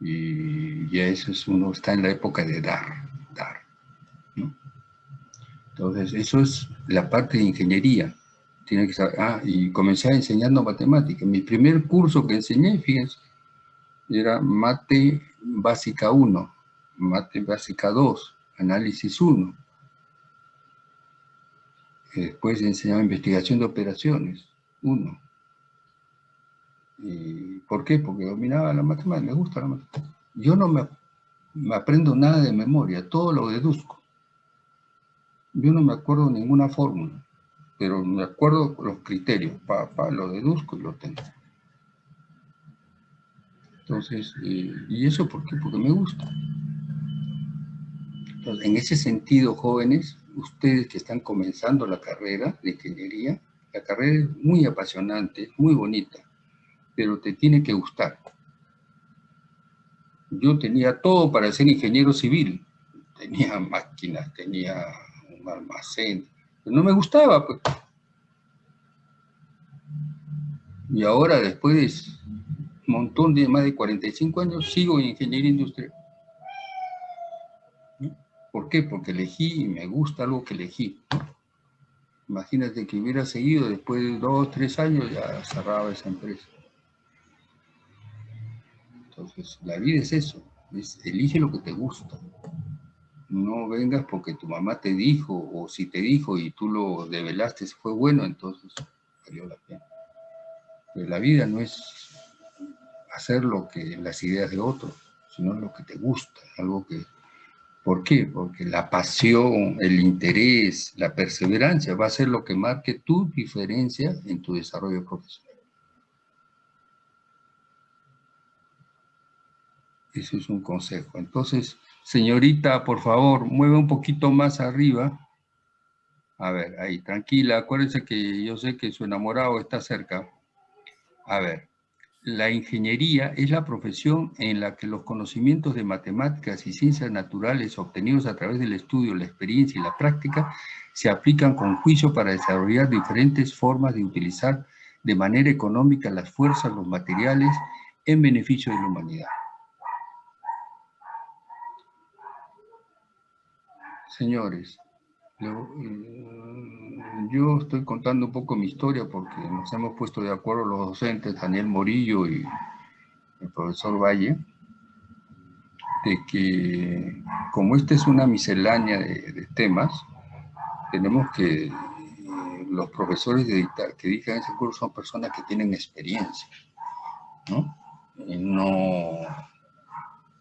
Y ya eso es, uno está en la época de dar, dar. Entonces, eso es la parte de ingeniería. Tiene que saber, ah, y comencé enseñando matemáticas. Mi primer curso que enseñé, fíjense, era mate básica 1, mate básica 2, análisis 1. Después enseñaba investigación de operaciones, 1. ¿Y ¿Por qué? Porque dominaba la matemática, me gusta la matemática. Yo no me, aprendo nada de memoria, todo lo deduzco. Yo no me acuerdo ninguna fórmula, pero me acuerdo los criterios, pa, pa, lo deduzco y lo tengo. Entonces, ¿y eso por qué? Porque me gusta. Entonces, en ese sentido, jóvenes, ustedes que están comenzando la carrera de ingeniería, la carrera es muy apasionante, muy bonita pero te tiene que gustar. Yo tenía todo para ser ingeniero civil. Tenía máquinas, tenía un almacén. Pero no me gustaba. Pues. Y ahora, después de un montón de más de 45 años, sigo en ingeniería industrial. ¿Por qué? Porque elegí y me gusta algo que elegí. Imagínate que hubiera seguido después de dos, tres años, ya cerraba esa empresa. Entonces, la vida es eso, elige lo que te gusta. No vengas porque tu mamá te dijo, o si te dijo y tú lo develaste, fue bueno, entonces valió la pena. Pero la vida no es hacer lo que las ideas de otros, sino lo que te gusta, algo que... ¿Por qué? Porque la pasión, el interés, la perseverancia va a ser lo que marque tu diferencia en tu desarrollo profesional. Eso es un consejo. Entonces, señorita, por favor, mueve un poquito más arriba. A ver, ahí, tranquila. Acuérdense que yo sé que su enamorado está cerca. A ver, la ingeniería es la profesión en la que los conocimientos de matemáticas y ciencias naturales obtenidos a través del estudio, la experiencia y la práctica se aplican con juicio para desarrollar diferentes formas de utilizar de manera económica las fuerzas, los materiales, en beneficio de la humanidad. Señores, eh, yo estoy contando un poco mi historia porque nos hemos puesto de acuerdo los docentes, Daniel Morillo y el profesor Valle, de que como esta es una miscelánea de, temas, tenemos que, los profesores de, que dictan ese curso son personas que tienen experiencia, ¿no? Y no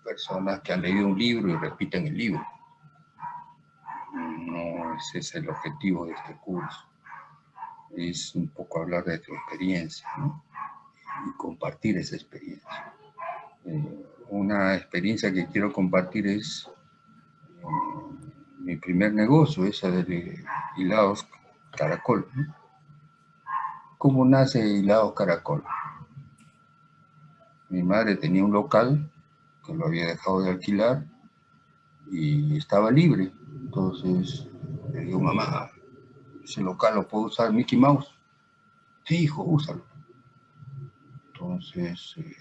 personas que han leído un libro y repiten el libro no es el objetivo de este curso. Es un poco hablar de tu experiencia y compartir esa experiencia. Eh, una experiencia que quiero compartir es eh, mi primer negocio, esa de hilados caracol. ¿Cómo nace hilados caracol? Mi madre tenía un local que lo había dejado de alquilar y estaba libre entonces le digo, mamá, ese local lo puedo usar Mickey Mouse. Sí, hijo, úsalo. Entonces, eh,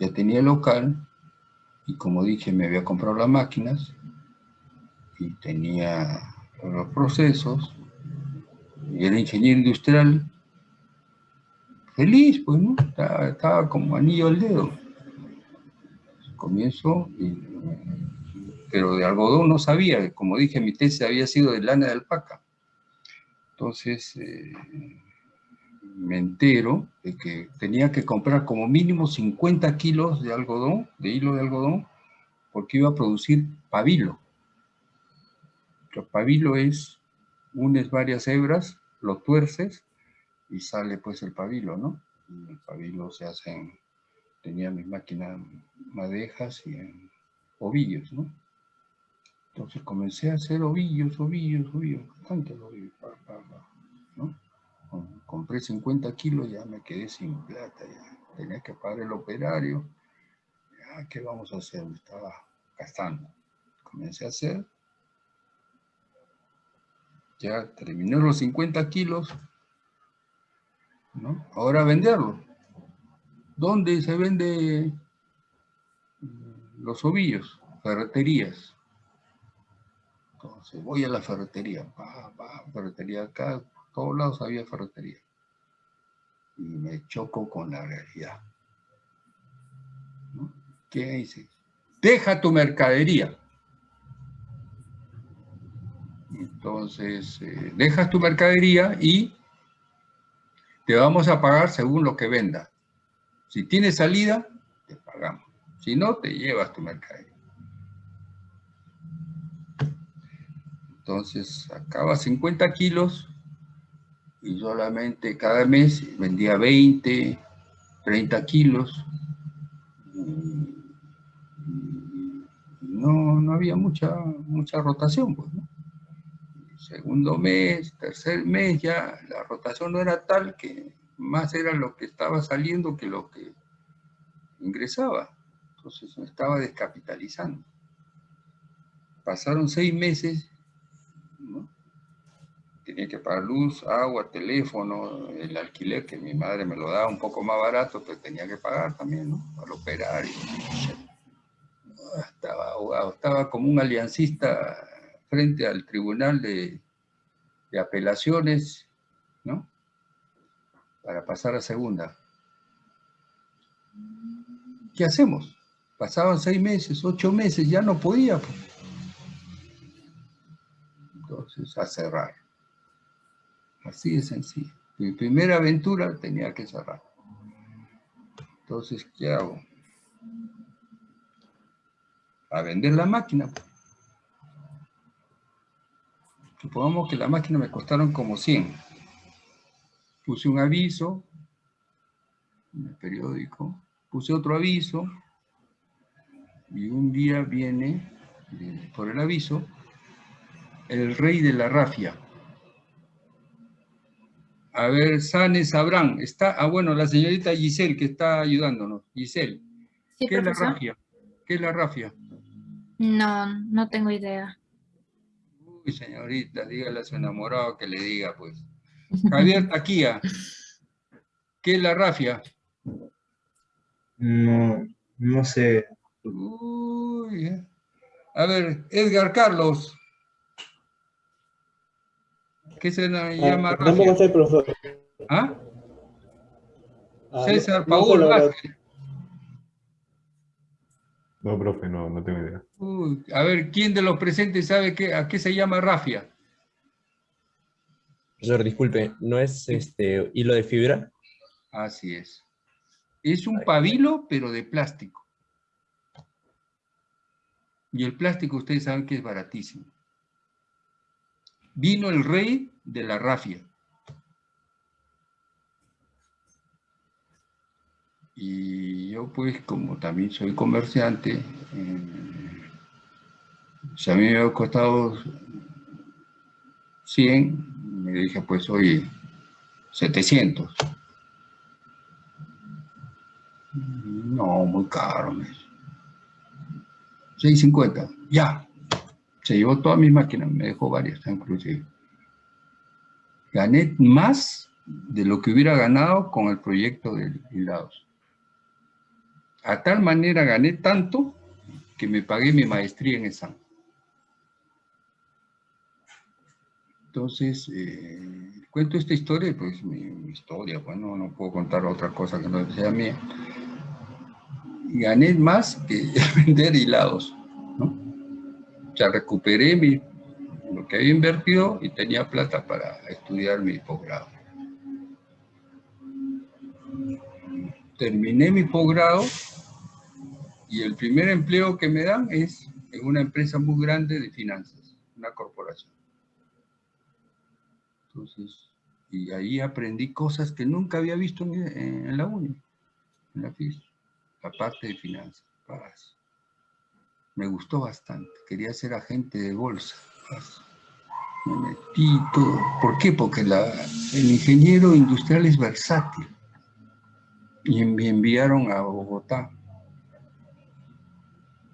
ya tenía el local y como dije, me había comprado las máquinas y tenía los procesos y era ingeniero industrial. Feliz, pues, ¿no? Estaba, como anillo al dedo. Comienzo, pero de algodón no sabía. Como dije, mi tesis había sido de lana de alpaca. Entonces, eh, me entero de que tenía que comprar como mínimo 50 kilos de algodón, de hilo de algodón, porque iba a producir pabilo. El pabilo es, unes varias hebras, lo tuerces y sale pues el pabilo, ¿no? El pabilo se hace en, tenía mis máquinas madejas y en ovillos, ¿no? Entonces comencé a hacer ovillos, ovillos, ovillos, bastante ovillos, ¿no? compré 50 kilos, ya me quedé sin plata, ya tenía que pagar el operario. Ya, ¿qué vamos a hacer? Estaba gastando. Comencé a hacer. Ya terminé los 50 kilos. Ahora venderlo. ¿Dónde se vende los ovillos? Ferreterías. Entonces voy a la ferretería. Pa, pa, ferretería acá, todos lados había ferretería. Y me choco con la realidad. ¿Qué dice? Deja tu mercadería. Entonces, eh, dejas tu mercadería y te vamos a pagar según lo que venda. Si tienes salida, te pagamos. Si no, te llevas tu mercadería. Entonces, acaba 50 kilos y solamente cada mes vendía 20, 30 kilos. No, no había mucha, mucha rotación, pues, Segundo mes, tercer mes, ya la rotación no era tal que más era lo que estaba saliendo que lo que ingresaba. Entonces me estaba descapitalizando. Pasaron seis meses. Tenía que pagar luz, agua, teléfono, el alquiler que mi madre me lo daba un poco más barato, pero tenía que pagar también, ¿no? Para operar. Estaba ahogado, estaba como un aliancista frente al tribunal de, de apelaciones, ¿no? Para pasar a segunda. ¿Qué hacemos? Pasaban seis meses, ocho meses, ya no podía. Pues. Entonces, a cerrar. Así de sencillo. Mi primera aventura tenía que cerrar. Entonces, ¿qué hago? A vender la máquina. Supongamos que la máquina me costaron como 100. Puse un aviso en el periódico, puse otro aviso, y un día viene, por el aviso, el rey de la rafia. A ver, Sane Sabrán, está, ah bueno, la señorita Giselle que está ayudándonos. Giselle, ¿qué es la rafia? ¿Qué es la rafia? No, no tengo idea. Uy, señorita, dígale a su enamorado que le diga, pues. Javier Taquía, ¿qué es la rafia? No, no sé. Uy, eh. a ver, Edgar Carlos, ¿Qué se ah, llama Tampoco soy profesor. ¿Ah? ah César Paul no, profe, no, no tengo idea. a ver, ¿quién de los presentes sabe qué, a qué se llama rafia? Profesor, disculpe, ¿no es este hilo de fibra? Así es. Es un pabilo, pero de plástico. Y el plástico ustedes saben que es baratísimo. Vino el rey de la rafia. Y yo pues como también soy comerciante, eh, si a mí me ha costado 100, me dije pues oye, 700. No, muy caro. 650, ya. Se llevó toda mi máquina, me dejó varias inclusive gané más de lo que hubiera ganado con el proyecto de hilados. A tal manera gané tanto que me pagué mi maestría en ESAM. Entonces, eh, cuento esta historia, pues mi, mi historia, bueno, no puedo contar otra cosa que no sea mía. Gané más que vender hilados, ¿no? O sea, recuperé mi, lo que había invertido y tenía plata para estudiar mi posgrado. Terminé mi posgrado y el primer empleo que me dan es en una empresa muy grande de finanzas, una corporación. Entonces, y ahí aprendí cosas que nunca había visto en, la uni, en la FIS, la parte de finanzas. Me gustó bastante, quería ser agente de bolsa. Metí todo. ¿Por qué? Porque el ingeniero industrial es versátil. Y me enviaron a Bogotá.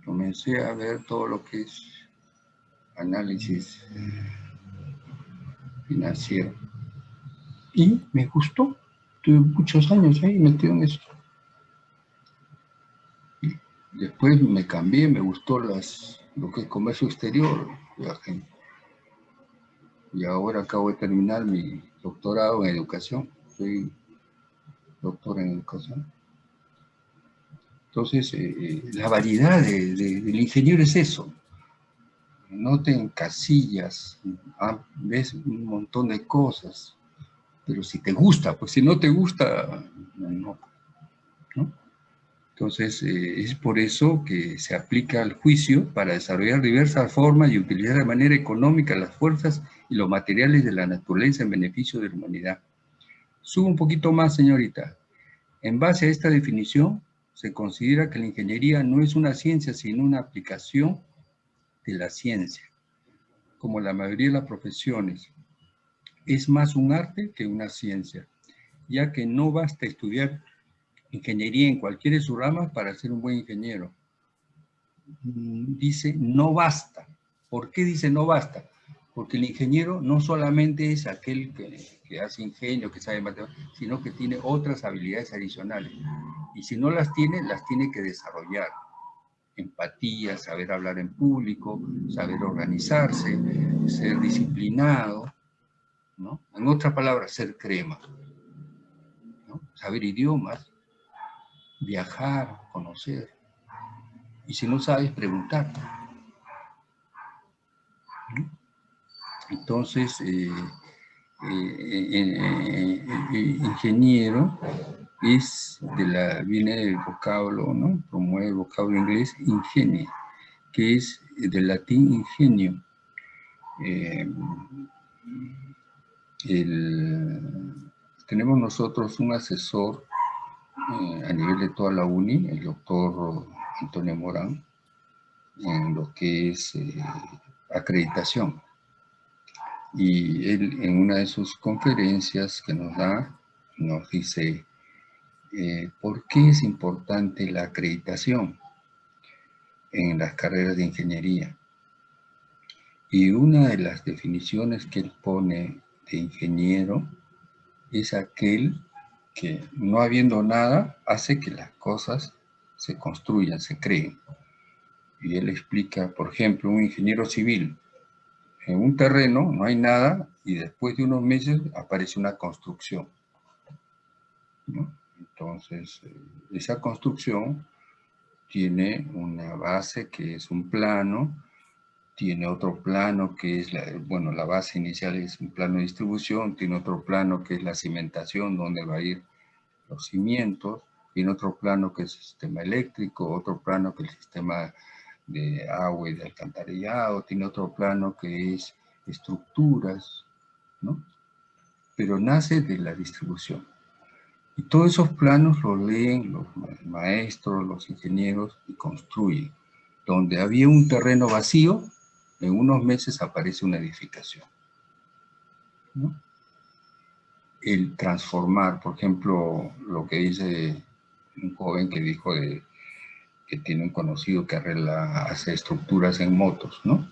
Comencé a ver todo lo que es análisis financiero. Y me gustó. Tuve muchos años ahí metido en eso. Después me cambié, me gustó lo que es comercio exterior, Y ahora acabo de terminar mi doctorado en educación. Soy doctor en educación. Entonces, eh, eh, la variedad de, de, del ingeniero es eso no te encasillas, ah, ves un montón de cosas, pero si te gusta, pues si no te gusta. ¿no? Entonces, eh, es por eso que se aplica el juicio para desarrollar diversas formas y utilizar de manera económica las fuerzas y los materiales de la naturaleza en beneficio de la humanidad. Subo un poquito más, señorita. En base a esta definición, se considera que la ingeniería no es una ciencia, sino una aplicación de la ciencia, como la mayoría de las profesiones. Es más un arte que una ciencia, ya que no basta estudiar ingeniería en cualquiera de sus ramas para ser un buen ingeniero. Dice no basta. ¿Por qué dice no basta? Porque el ingeniero no solamente es aquel que, que hace ingenio, que sabe matemáticas, sino que tiene otras habilidades adicionales. Y si no las tiene, las tiene que desarrollar empatía, saber hablar en público, saber organizarse, ser disciplinado, ¿no? En otras palabras, ser crema. Saber idiomas, viajar, conocer. Y si no sabes, preguntar. Entonces, eh, eh, eh, ingeniero es de la, viene del vocablo, ¿no? Promueve el vocablo inglés ingenie, que es del latín ingenio. El, tenemos nosotros un asesor eh, a nivel de toda la UNI, el doctor Antonio Morán, en lo que es eh, acreditación. Y él en una de sus conferencias que nos da, nos dice, eh, ¿por qué es importante la acreditación en las carreras de ingeniería? Y una de las definiciones que él pone de ingeniero es aquel que no habiendo nada hace que las cosas se construyan, se creen. Y él explica, por ejemplo, un ingeniero civil. En un terreno no hay nada y después de unos meses aparece una construcción. ¿no? Entonces, eh, esa construcción tiene una base que es un plano, tiene otro plano que es, la, bueno, la base inicial es un plano de distribución, tiene otro plano que es la cimentación, donde va a ir los cimientos, tiene otro plano que es el sistema eléctrico, otro plano que es el sistema de agua y de alcantarillado, tiene otro plano que es estructuras, ¿no? Pero nace de la distribución. Y todos esos planos los leen los maestros, los ingenieros y construyen. Donde había un terreno vacío, en unos meses aparece una edificación. El transformar, por ejemplo, lo que dice un joven que dijo de, que tiene un conocido que arregla, hace estructuras en motos, ¿no?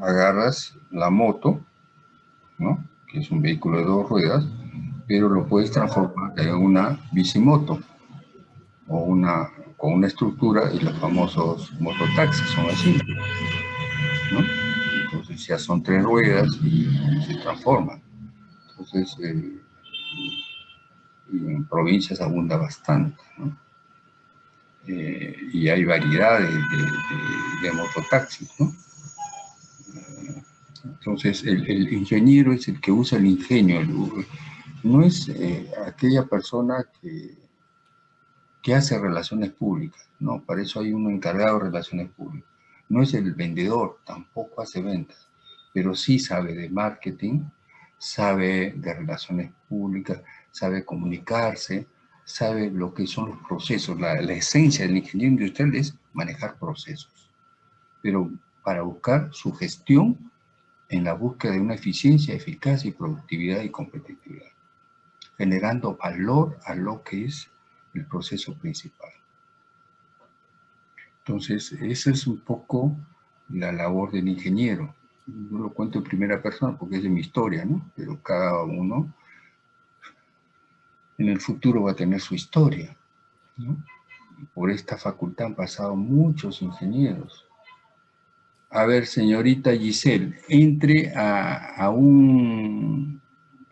Agarras la moto, ¿no? que es un vehículo de dos ruedas, pero lo puedes transformar en una bicimoto o una, con una estructura y los famosos mototaxis son así, ya son tres ruedas y se transforman. Entonces, eh, en provincias abunda bastante. Eh, y hay variedades de, de, mototaxis. Eh, entonces, el, ingeniero es el que usa el ingenio, no es aquella persona que, que hace relaciones públicas, no, para eso hay uno encargado de relaciones públicas. No es el vendedor, tampoco hace ventas, pero sí sabe de marketing, sabe de relaciones públicas, sabe comunicarse, sabe lo que son los procesos. La, la, esencia del ingeniero industrial es manejar procesos, pero para buscar su gestión en la búsqueda de una eficiencia, eficacia y productividad y competitividad, generando valor a lo que es el proceso principal. Entonces, esa es un poco la labor del ingeniero. Yo lo cuento en primera persona porque es de mi historia, ¿no? Pero cada uno en el futuro va a tener su historia. ¿no? Por esta facultad han pasado muchos ingenieros. A ver, señorita Giselle, entre a, a un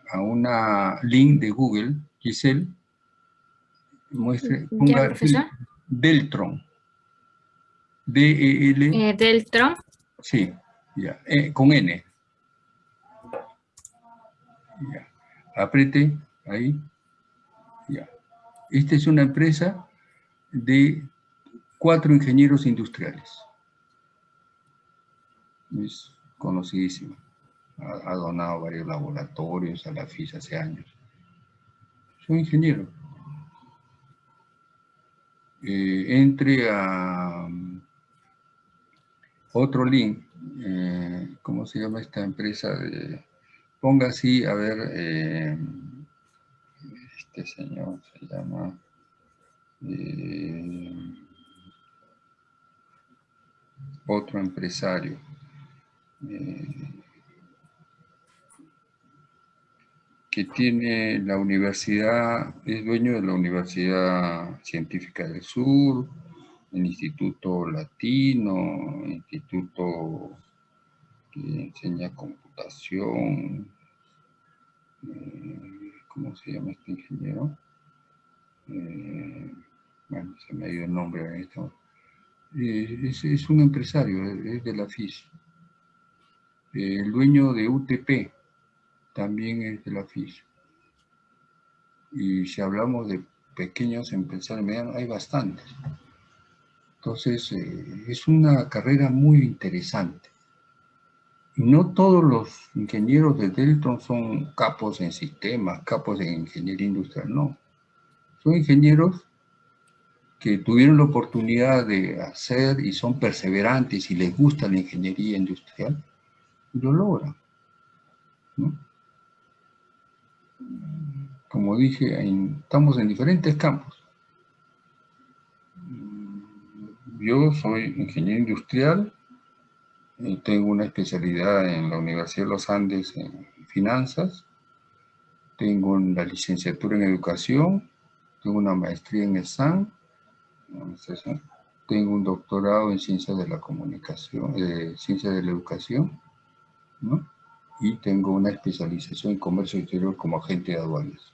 a una link de Google, Giselle, muestre, ponga Deltron. D-E-L. Eh, Deltron. Sí, ya, eh, con N. Ya. Apriete ahí. Ya. Esta es una empresa de cuatro ingenieros industriales. Es conocidísima. Ha, donado varios laboratorios a la FIS hace años. Soy ingeniero. Eh, entre a otro link, eh, ¿cómo se llama esta empresa? De, ponga así, a ver, eh, este señor se llama... Eh, otro empresario. Que tiene la universidad, es dueño de la Universidad Científica del Sur, el Instituto Latino, Instituto que enseña computación, eh, ¿cómo se llama este ingeniero? Eh, bueno, se me ha ido el nombre en esto. Eh, es, es, un empresario, es de la FIS. el dueño de UTP también es de la FIS. Y si hablamos de pequeños empresarios hay bastantes. Entonces, eh, es una carrera muy interesante. No todos los ingenieros de Deltron son capos en sistemas, capos en ingeniería industrial, no. Son ingenieros que tuvieron la oportunidad de hacer y son perseverantes y les gusta la ingeniería industrial y lo logran. Como dije, estamos en diferentes campos. Yo soy ingeniero industrial, y tengo una especialidad en la Universidad de los Andes en finanzas, tengo la licenciatura en educación, tengo una maestría en ESAN, tengo un doctorado en ciencias de la comunicación, eh, ciencias de la educación, ¿no? y tengo una especialización en comercio exterior como agente de aduanas.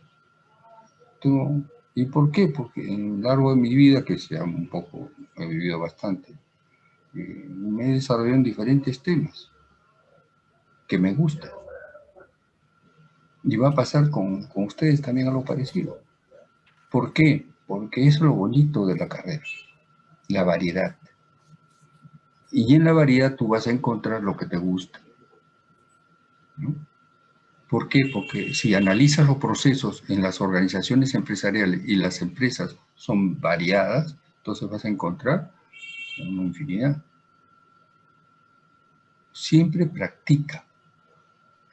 Tengo, ¿Y por qué? Porque en lo largo de mi vida, que sea un poco, he vivido bastante, eh, me he desarrollado en diferentes temas que me gustan. Y va a pasar con, con ustedes también algo parecido. ¿Por qué? Porque es lo bonito de la carrera, la variedad. Y en la variedad tú vas a encontrar lo que te gusta. ¿no? ¿Por qué? Porque si analizas los procesos en las organizaciones empresariales y las empresas son variadas, entonces vas a encontrar una infinidad. Siempre practica.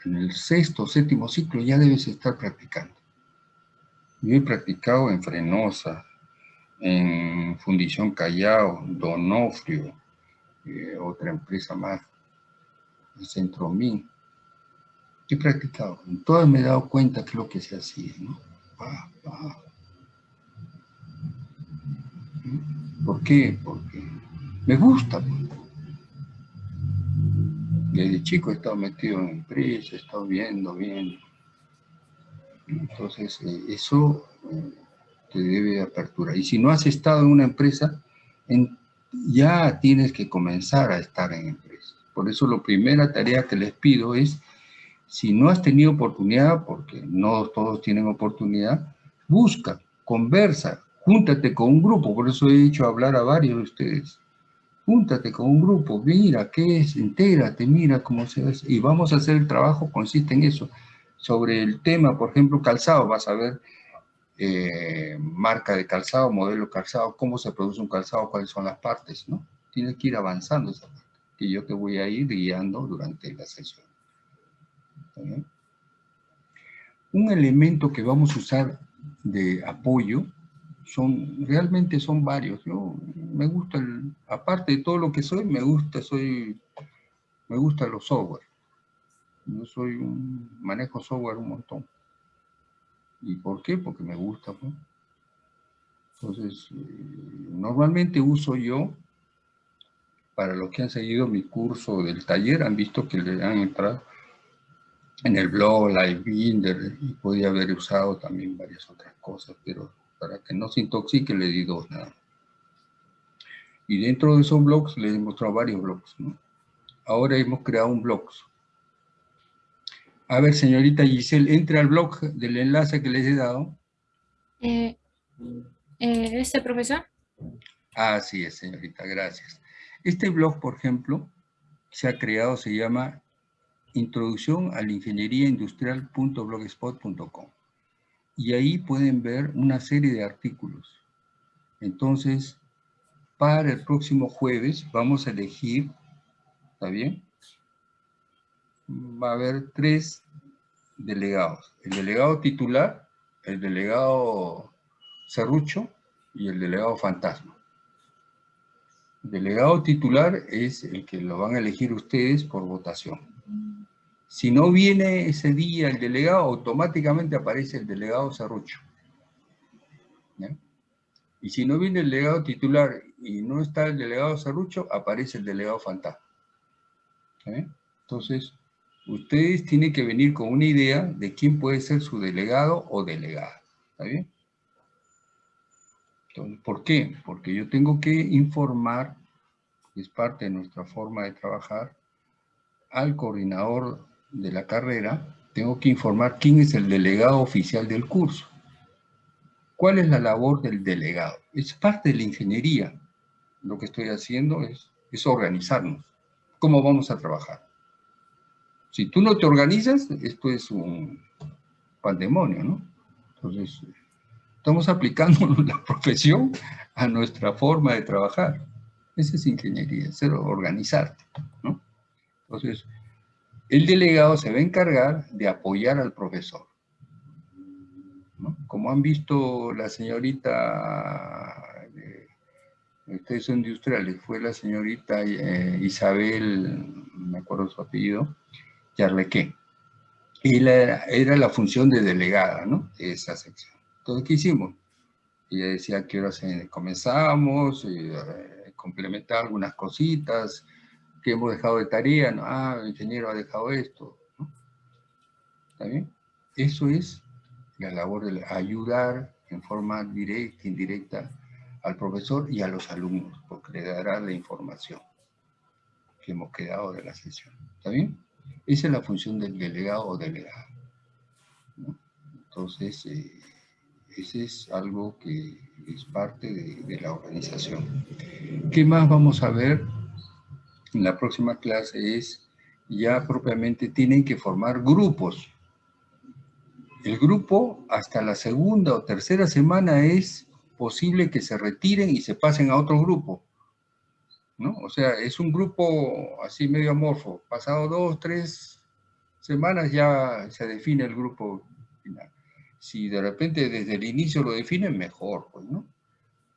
En el sexto séptimo ciclo ya debes estar practicando. Yo he practicado en Frenosa, en Fundición Callao, Donofrio, eh, otra empresa más, Centro Min, He practicado. En todas me he dado cuenta que es lo que se hacía, ¿no? ¿Por qué? Porque me gusta. pues. Desde chico he estado metido en empresas, he estado viendo, viendo. Entonces, eh, eso eh, te debe de apertura. Y si no has estado en una empresa, ya tienes que comenzar a estar en empresas. Por eso la primera tarea que les pido es, si no has tenido oportunidad, porque no todos tienen oportunidad, busca, conversa, júntate con un grupo. Por eso he hecho hablar a varios de ustedes. Júntate con un grupo, mira qué es, entérate, mira cómo se hace. Y vamos a hacer el trabajo, consiste en eso. Sobre el tema, por ejemplo, calzado, vas a ver eh, marca de calzado, modelo de calzado, cómo se produce un calzado, cuáles son las partes, ¿no? Tienes que ir avanzando esa parte, que yo te voy a ir guiando durante la sesión. Un elemento que vamos a usar de apoyo son, realmente son varios. Yo me gusta, aparte de todo lo que soy, me gusta, soy, me gusta los software. Yo soy un, manejo software un montón. ¿Y por qué? Porque me gusta. pues. Entonces, eh, normalmente uso yo, para los que han seguido mi curso del taller, han visto que le han entrado en el blog, Livebinder, y podía haber usado también varias otras cosas, pero para que no se intoxique le di dos nada. Y dentro de esos blogs les he mostrado varios blogs, ¿no? Ahora hemos creado un blog. A ver, señorita Giselle, entre al blog del enlace que les he dado. Eh, eh, ¿Este profesor? Así es, señorita, gracias. Este blog, por ejemplo, se ha creado, se llama Introducción a la Ingeniería Industrial.blogspot.com. Y ahí pueden ver una serie de artículos. Entonces, para el próximo jueves vamos a elegir, ¿está bien? Va a haber tres delegados. El delegado titular, el delegado serrucho y el delegado fantasma. El delegado titular es el que lo van a elegir ustedes por votación. Si no viene ese día el delegado, automáticamente aparece el delegado serrucho. ¿Ya? Y si no viene el delegado titular y no está el delegado serrucho, aparece el delegado fantasma. Entonces, ustedes tienen que venir con una idea de quién puede ser su delegado o delegada. ¿Está bien? Entonces, ¿Por qué? Porque yo tengo que informar, es parte de nuestra forma de trabajar, al coordinador de la carrera, tengo que informar quién es el delegado oficial del curso. ¿Cuál es la labor del delegado? Es parte de la ingeniería. Lo que estoy haciendo es, es organizarnos. ¿Cómo vamos a trabajar? Si tú no te organizas, esto es un pandemonio, ¿no? Entonces, estamos aplicando la profesión a nuestra forma de trabajar. Esa es ingeniería, es organizarte, ¿no? Entonces, el delegado se va a encargar de apoyar al profesor. ¿no? Como han visto la señorita, de, ustedes son industriales, fue la señorita eh, Isabel, me acuerdo su apellido, Yarlequé. Era, era la función de delegada, ¿no? De esa sección. Entonces, ¿qué hicimos? Ella decía que ahora comenzamos, eh, complementar algunas cositas, que hemos dejado de tarea, ¿no? ah, el ingeniero ha dejado esto, ¿no? ¿está bien? Eso es la labor de ayudar en forma directa, indirecta, al profesor y a los alumnos, porque le dará la información que hemos quedado de la sesión, ¿está bien? Esa es la función del delegado o delegada. ¿no? Entonces, eh, ese es algo que es parte de, de la organización. ¿Qué más vamos a ver? En la próxima clase es ya propiamente tienen que formar grupos. El grupo hasta la segunda o tercera semana es posible que se retiren y se pasen a otro grupo. ¿no? O sea, es un grupo así medio amorfo. Pasado dos, tres semanas ya se define el grupo final. Si de repente desde el inicio lo definen, mejor, pues, ¿no?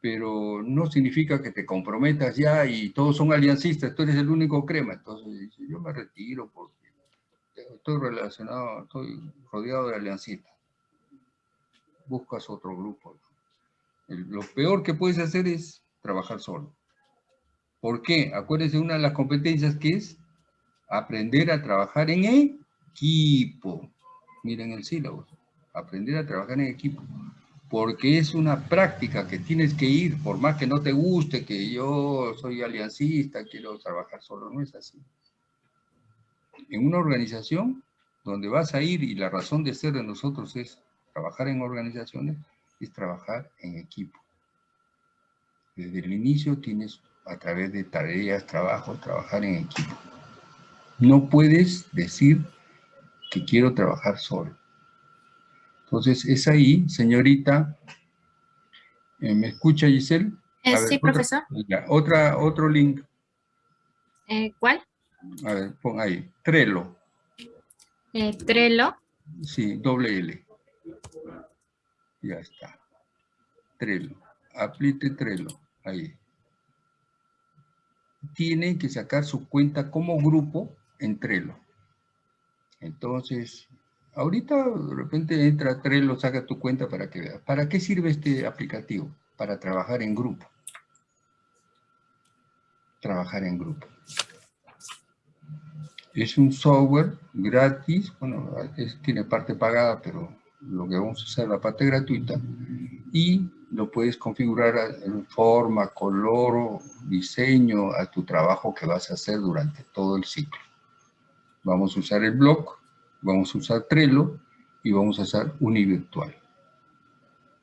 Pero no significa que te comprometas ya y todos son aliancistas, tú eres el único crema, entonces yo me retiro porque estoy relacionado, estoy rodeado de aliancita. Buscas otro grupo. Lo peor que puedes hacer es trabajar solo. ¿Por qué? Acuérdense una de las competencias que es aprender a trabajar en equipo. Miren el sílabo. Aprender a trabajar en equipo. Porque es una práctica que tienes que ir, por más que no te guste, que yo soy aliancista, quiero trabajar solo, no es así. En una organización donde vas a ir y la razón de ser de nosotros es trabajar en organizaciones, es trabajar en equipo. Desde el inicio tienes a través de tareas, trabajo, trabajar en equipo. No puedes decir que quiero trabajar solo. Entonces, es ahí, señorita. eh, ¿Me escucha, Giselle? Eh, ver, sí, otra- profesor. otra, otro link. Eh, ¿Cuál? A ver, pon ahí. Trello. Eh, Trello. Sí, doble L. Ya está. Trello. Aplique Trello. Ahí. Tienen que sacar su cuenta como grupo en Trello. Entonces, ahorita de repente entra Trello, saca tu cuenta para que veas. ¿Para qué sirve este aplicativo? Para trabajar en grupo. Trabajar en grupo. Es un software gratis, bueno, es- tiene parte pagada, pero lo que vamos a es la parte gratuita, y lo puedes configurar en forma, color, diseño a tu trabajo que vas a hacer durante todo el ciclo. Vamos a usar el blog, vamos a usar Trello y vamos a usar Univirtual.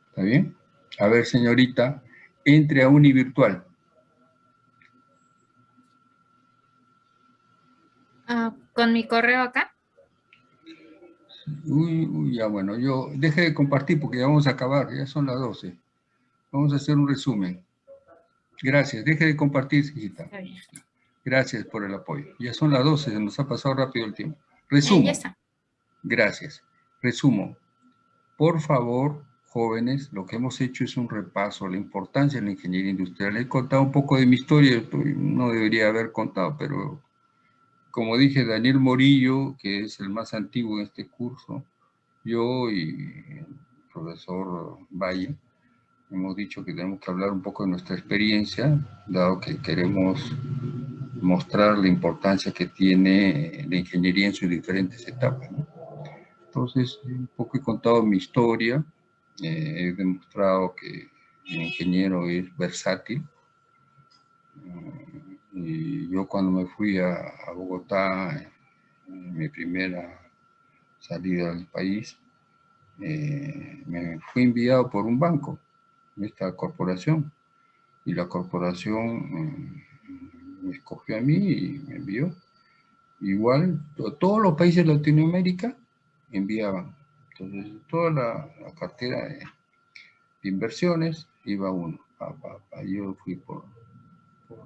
¿Está bien? A ver, señorita, entre a Univirtual. Ah, con mi correo acá. Uy, uy, ya bueno, yo deje de compartir porque ya vamos a acabar, ya son las 12. Vamos a hacer un resumen. Gracias, deje de compartir, hijita. Gracias por el apoyo. Ya son las 12, se nos ha pasado rápido el tiempo. Está. Gracias. Resumo. Por favor, jóvenes, lo que hemos hecho es un repaso la importancia de la ingeniería industrial. He contado un poco de mi historia, no debería haber contado, pero como dije, Daniel Morillo, que es el más antiguo en este curso, yo y el profesor Valle, hemos dicho que tenemos que hablar un poco de nuestra experiencia, dado que queremos mostrar la importancia que tiene la ingeniería en sus diferentes etapas. Entonces, un poco he contado mi historia, eh, he demostrado que el ingeniero es versátil. Mm, Y yo cuando me fui a, Bogotá, en mi primera salida del país, eh, me fui enviado por un banco, esta corporación, y la corporación mm, me escogió a mí y me envió. Igual, to- todos los países de Latinoamérica enviaban. Entonces, toda la, cartera de, inversiones iba uno. Yo fui por, por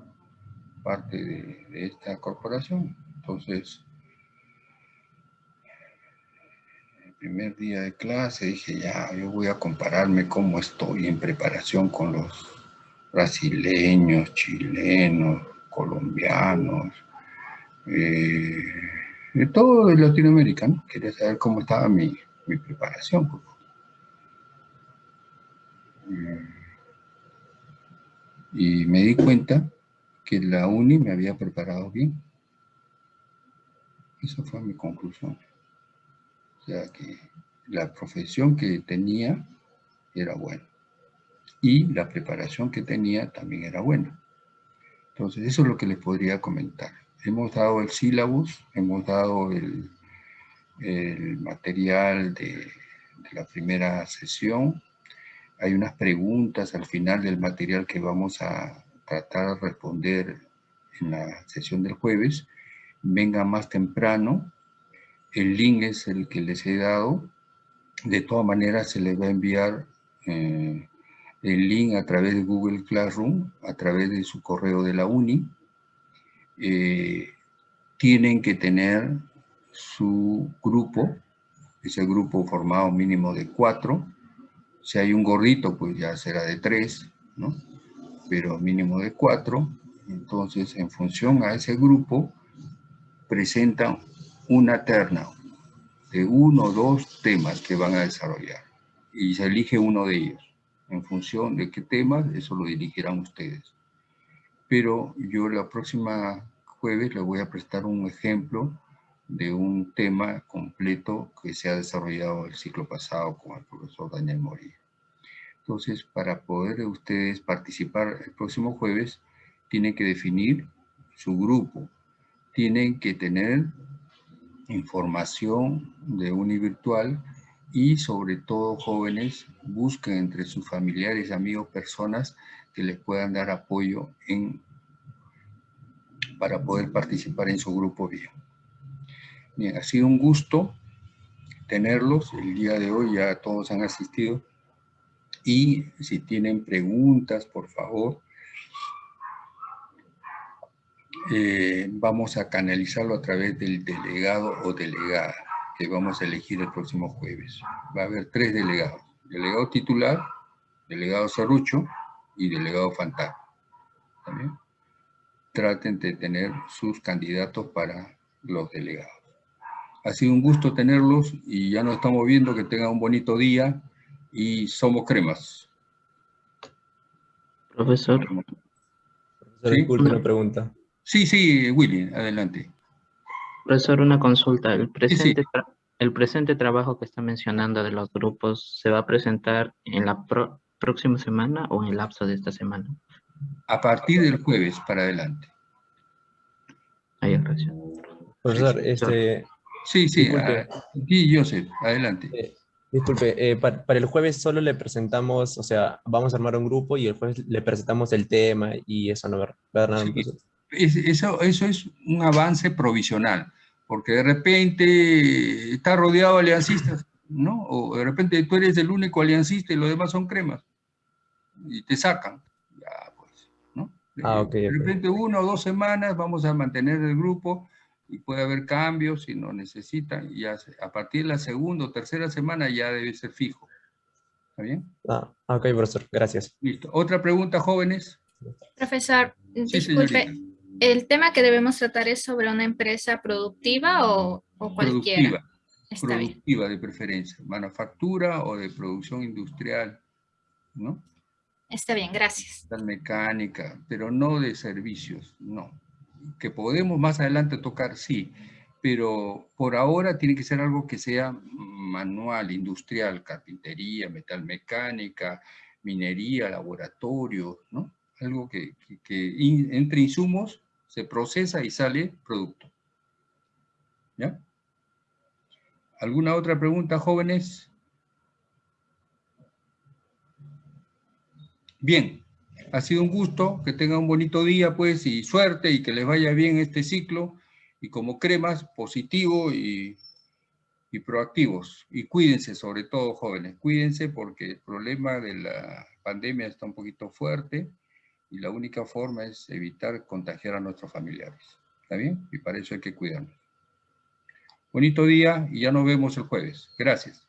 parte de, de esta corporación. Entonces, el primer día de clase dije, ya, yo voy a compararme cómo estoy en preparación con los brasileños, chilenos, colombianos, eh, de todo de Latinoamérica, ¿no? Quería saber cómo estaba mi, mi preparación. Mm. Y me di cuenta que la uni me había preparado bien. Esa fue mi conclusión. O sea que la profesión que tenía era buena. Y la preparación que tenía también era buena. Entonces, eso es lo que les podría comentar. Hemos dado el sílabus, hemos dado el, el material de, de la primera sesión. Hay unas preguntas al final del material que vamos a tratar de responder en la sesión del jueves. Venga más temprano. El link es el que les he dado. De todas maneras, se les va a enviar eh, el link a través de Google Classroom, a través de su correo de la uni. Eh, tienen que tener su grupo, ese grupo formado mínimo de cuatro. Si hay un gordito, pues ya será de tres, ¿no? Pero mínimo de cuatro. Entonces, en función a ese grupo, presentan una terna de uno o dos temas que van a desarrollar y se elige uno de ellos. En función de qué temas, eso lo dirigirán ustedes. Pero yo la próxima jueves les voy a prestar un ejemplo de un tema completo que se ha desarrollado el ciclo pasado con el profesor Daniel Morillo. Entonces, para poder ustedes participar el próximo jueves, tienen que definir su grupo. Tienen que tener información de univirtual y sobre todo jóvenes busquen entre sus familiares, amigos, personas que les puedan dar apoyo para poder participar en su grupo bien. Bien, ha sido un gusto tenerlos. El día de hoy ya todos han asistido. Y si tienen preguntas, por favor, eh, vamos a canalizarlo a través del delegado o delegada que vamos a elegir el próximo jueves. Va a haber tres delegados. Delegado titular, delegado Cerrucho y delegado fantasma. ¿También? Traten de tener sus candidatos para los delegados. Ha sido un gusto tenerlos y ya nos estamos viendo. Que tengan un bonito día y somos cremas. Profesor. Profesor, ¿Sí? una pregunta. Sí, sí, Willy, adelante. Profesor, una consulta. El presente, tra- el presente trabajo que está mencionando de los grupos se va a presentar en la pro- próxima semana o en el lapso de esta semana. A partir del jueves para adelante. Ahí, gracias. Profesor, este... Sí, sí, disculpe, sí, Joseph, adelante. eh, disculpe, eh, pa- para, el jueves solo le presentamos, o sea, vamos a armar un grupo y el jueves le presentamos el tema y eso, ¿no? ¿Verdad, Sí, es- eso, eso es un avance provisional, porque de repente está rodeado de aliancistas, ¿no? O de repente tú eres el único aliancista y los demás son cremas, y te sacan. Ya, pues, ¿no? Ah, ok, De repente una o dos semanas vamos a mantener el grupo y puede haber cambios si no necesitan, y ya se- a partir de la segunda o tercera semana ya debe ser fijo. ¿Está bien? Ah, ok, profesor, gracias. Listo. ¿Otra pregunta, jóvenes? Profesor, Sí, disculpe, señorita. ¿el tema que debemos tratar es sobre una empresa productiva o, o cualquiera? Productiva. Está bien. productiva de preferencia, manufactura o de producción industrial, ¿no? Está bien, gracias. Tal mecánica, pero no de servicios, no. Que podemos más adelante tocar, sí, pero por ahora tiene que ser algo que sea manual, industrial, carpintería, metalmecánica, minería, laboratorio, ¿no? Algo que, entre insumos se procesa y sale producto. ¿Ya? ¿Alguna otra pregunta, jóvenes? Bien, ha sido un gusto, que tengan un bonito día, pues, y suerte, y que les vaya bien este ciclo, y como cremas, positivo y, y proactivos. Y cuídense, sobre todo, jóvenes, cuídense porque el problema de la pandemia está un poquito fuerte, y la única forma es evitar contagiar a nuestros familiares. ¿Está bien? Y para eso hay que cuidarnos. Bonito día y ya nos vemos el jueves. Gracias.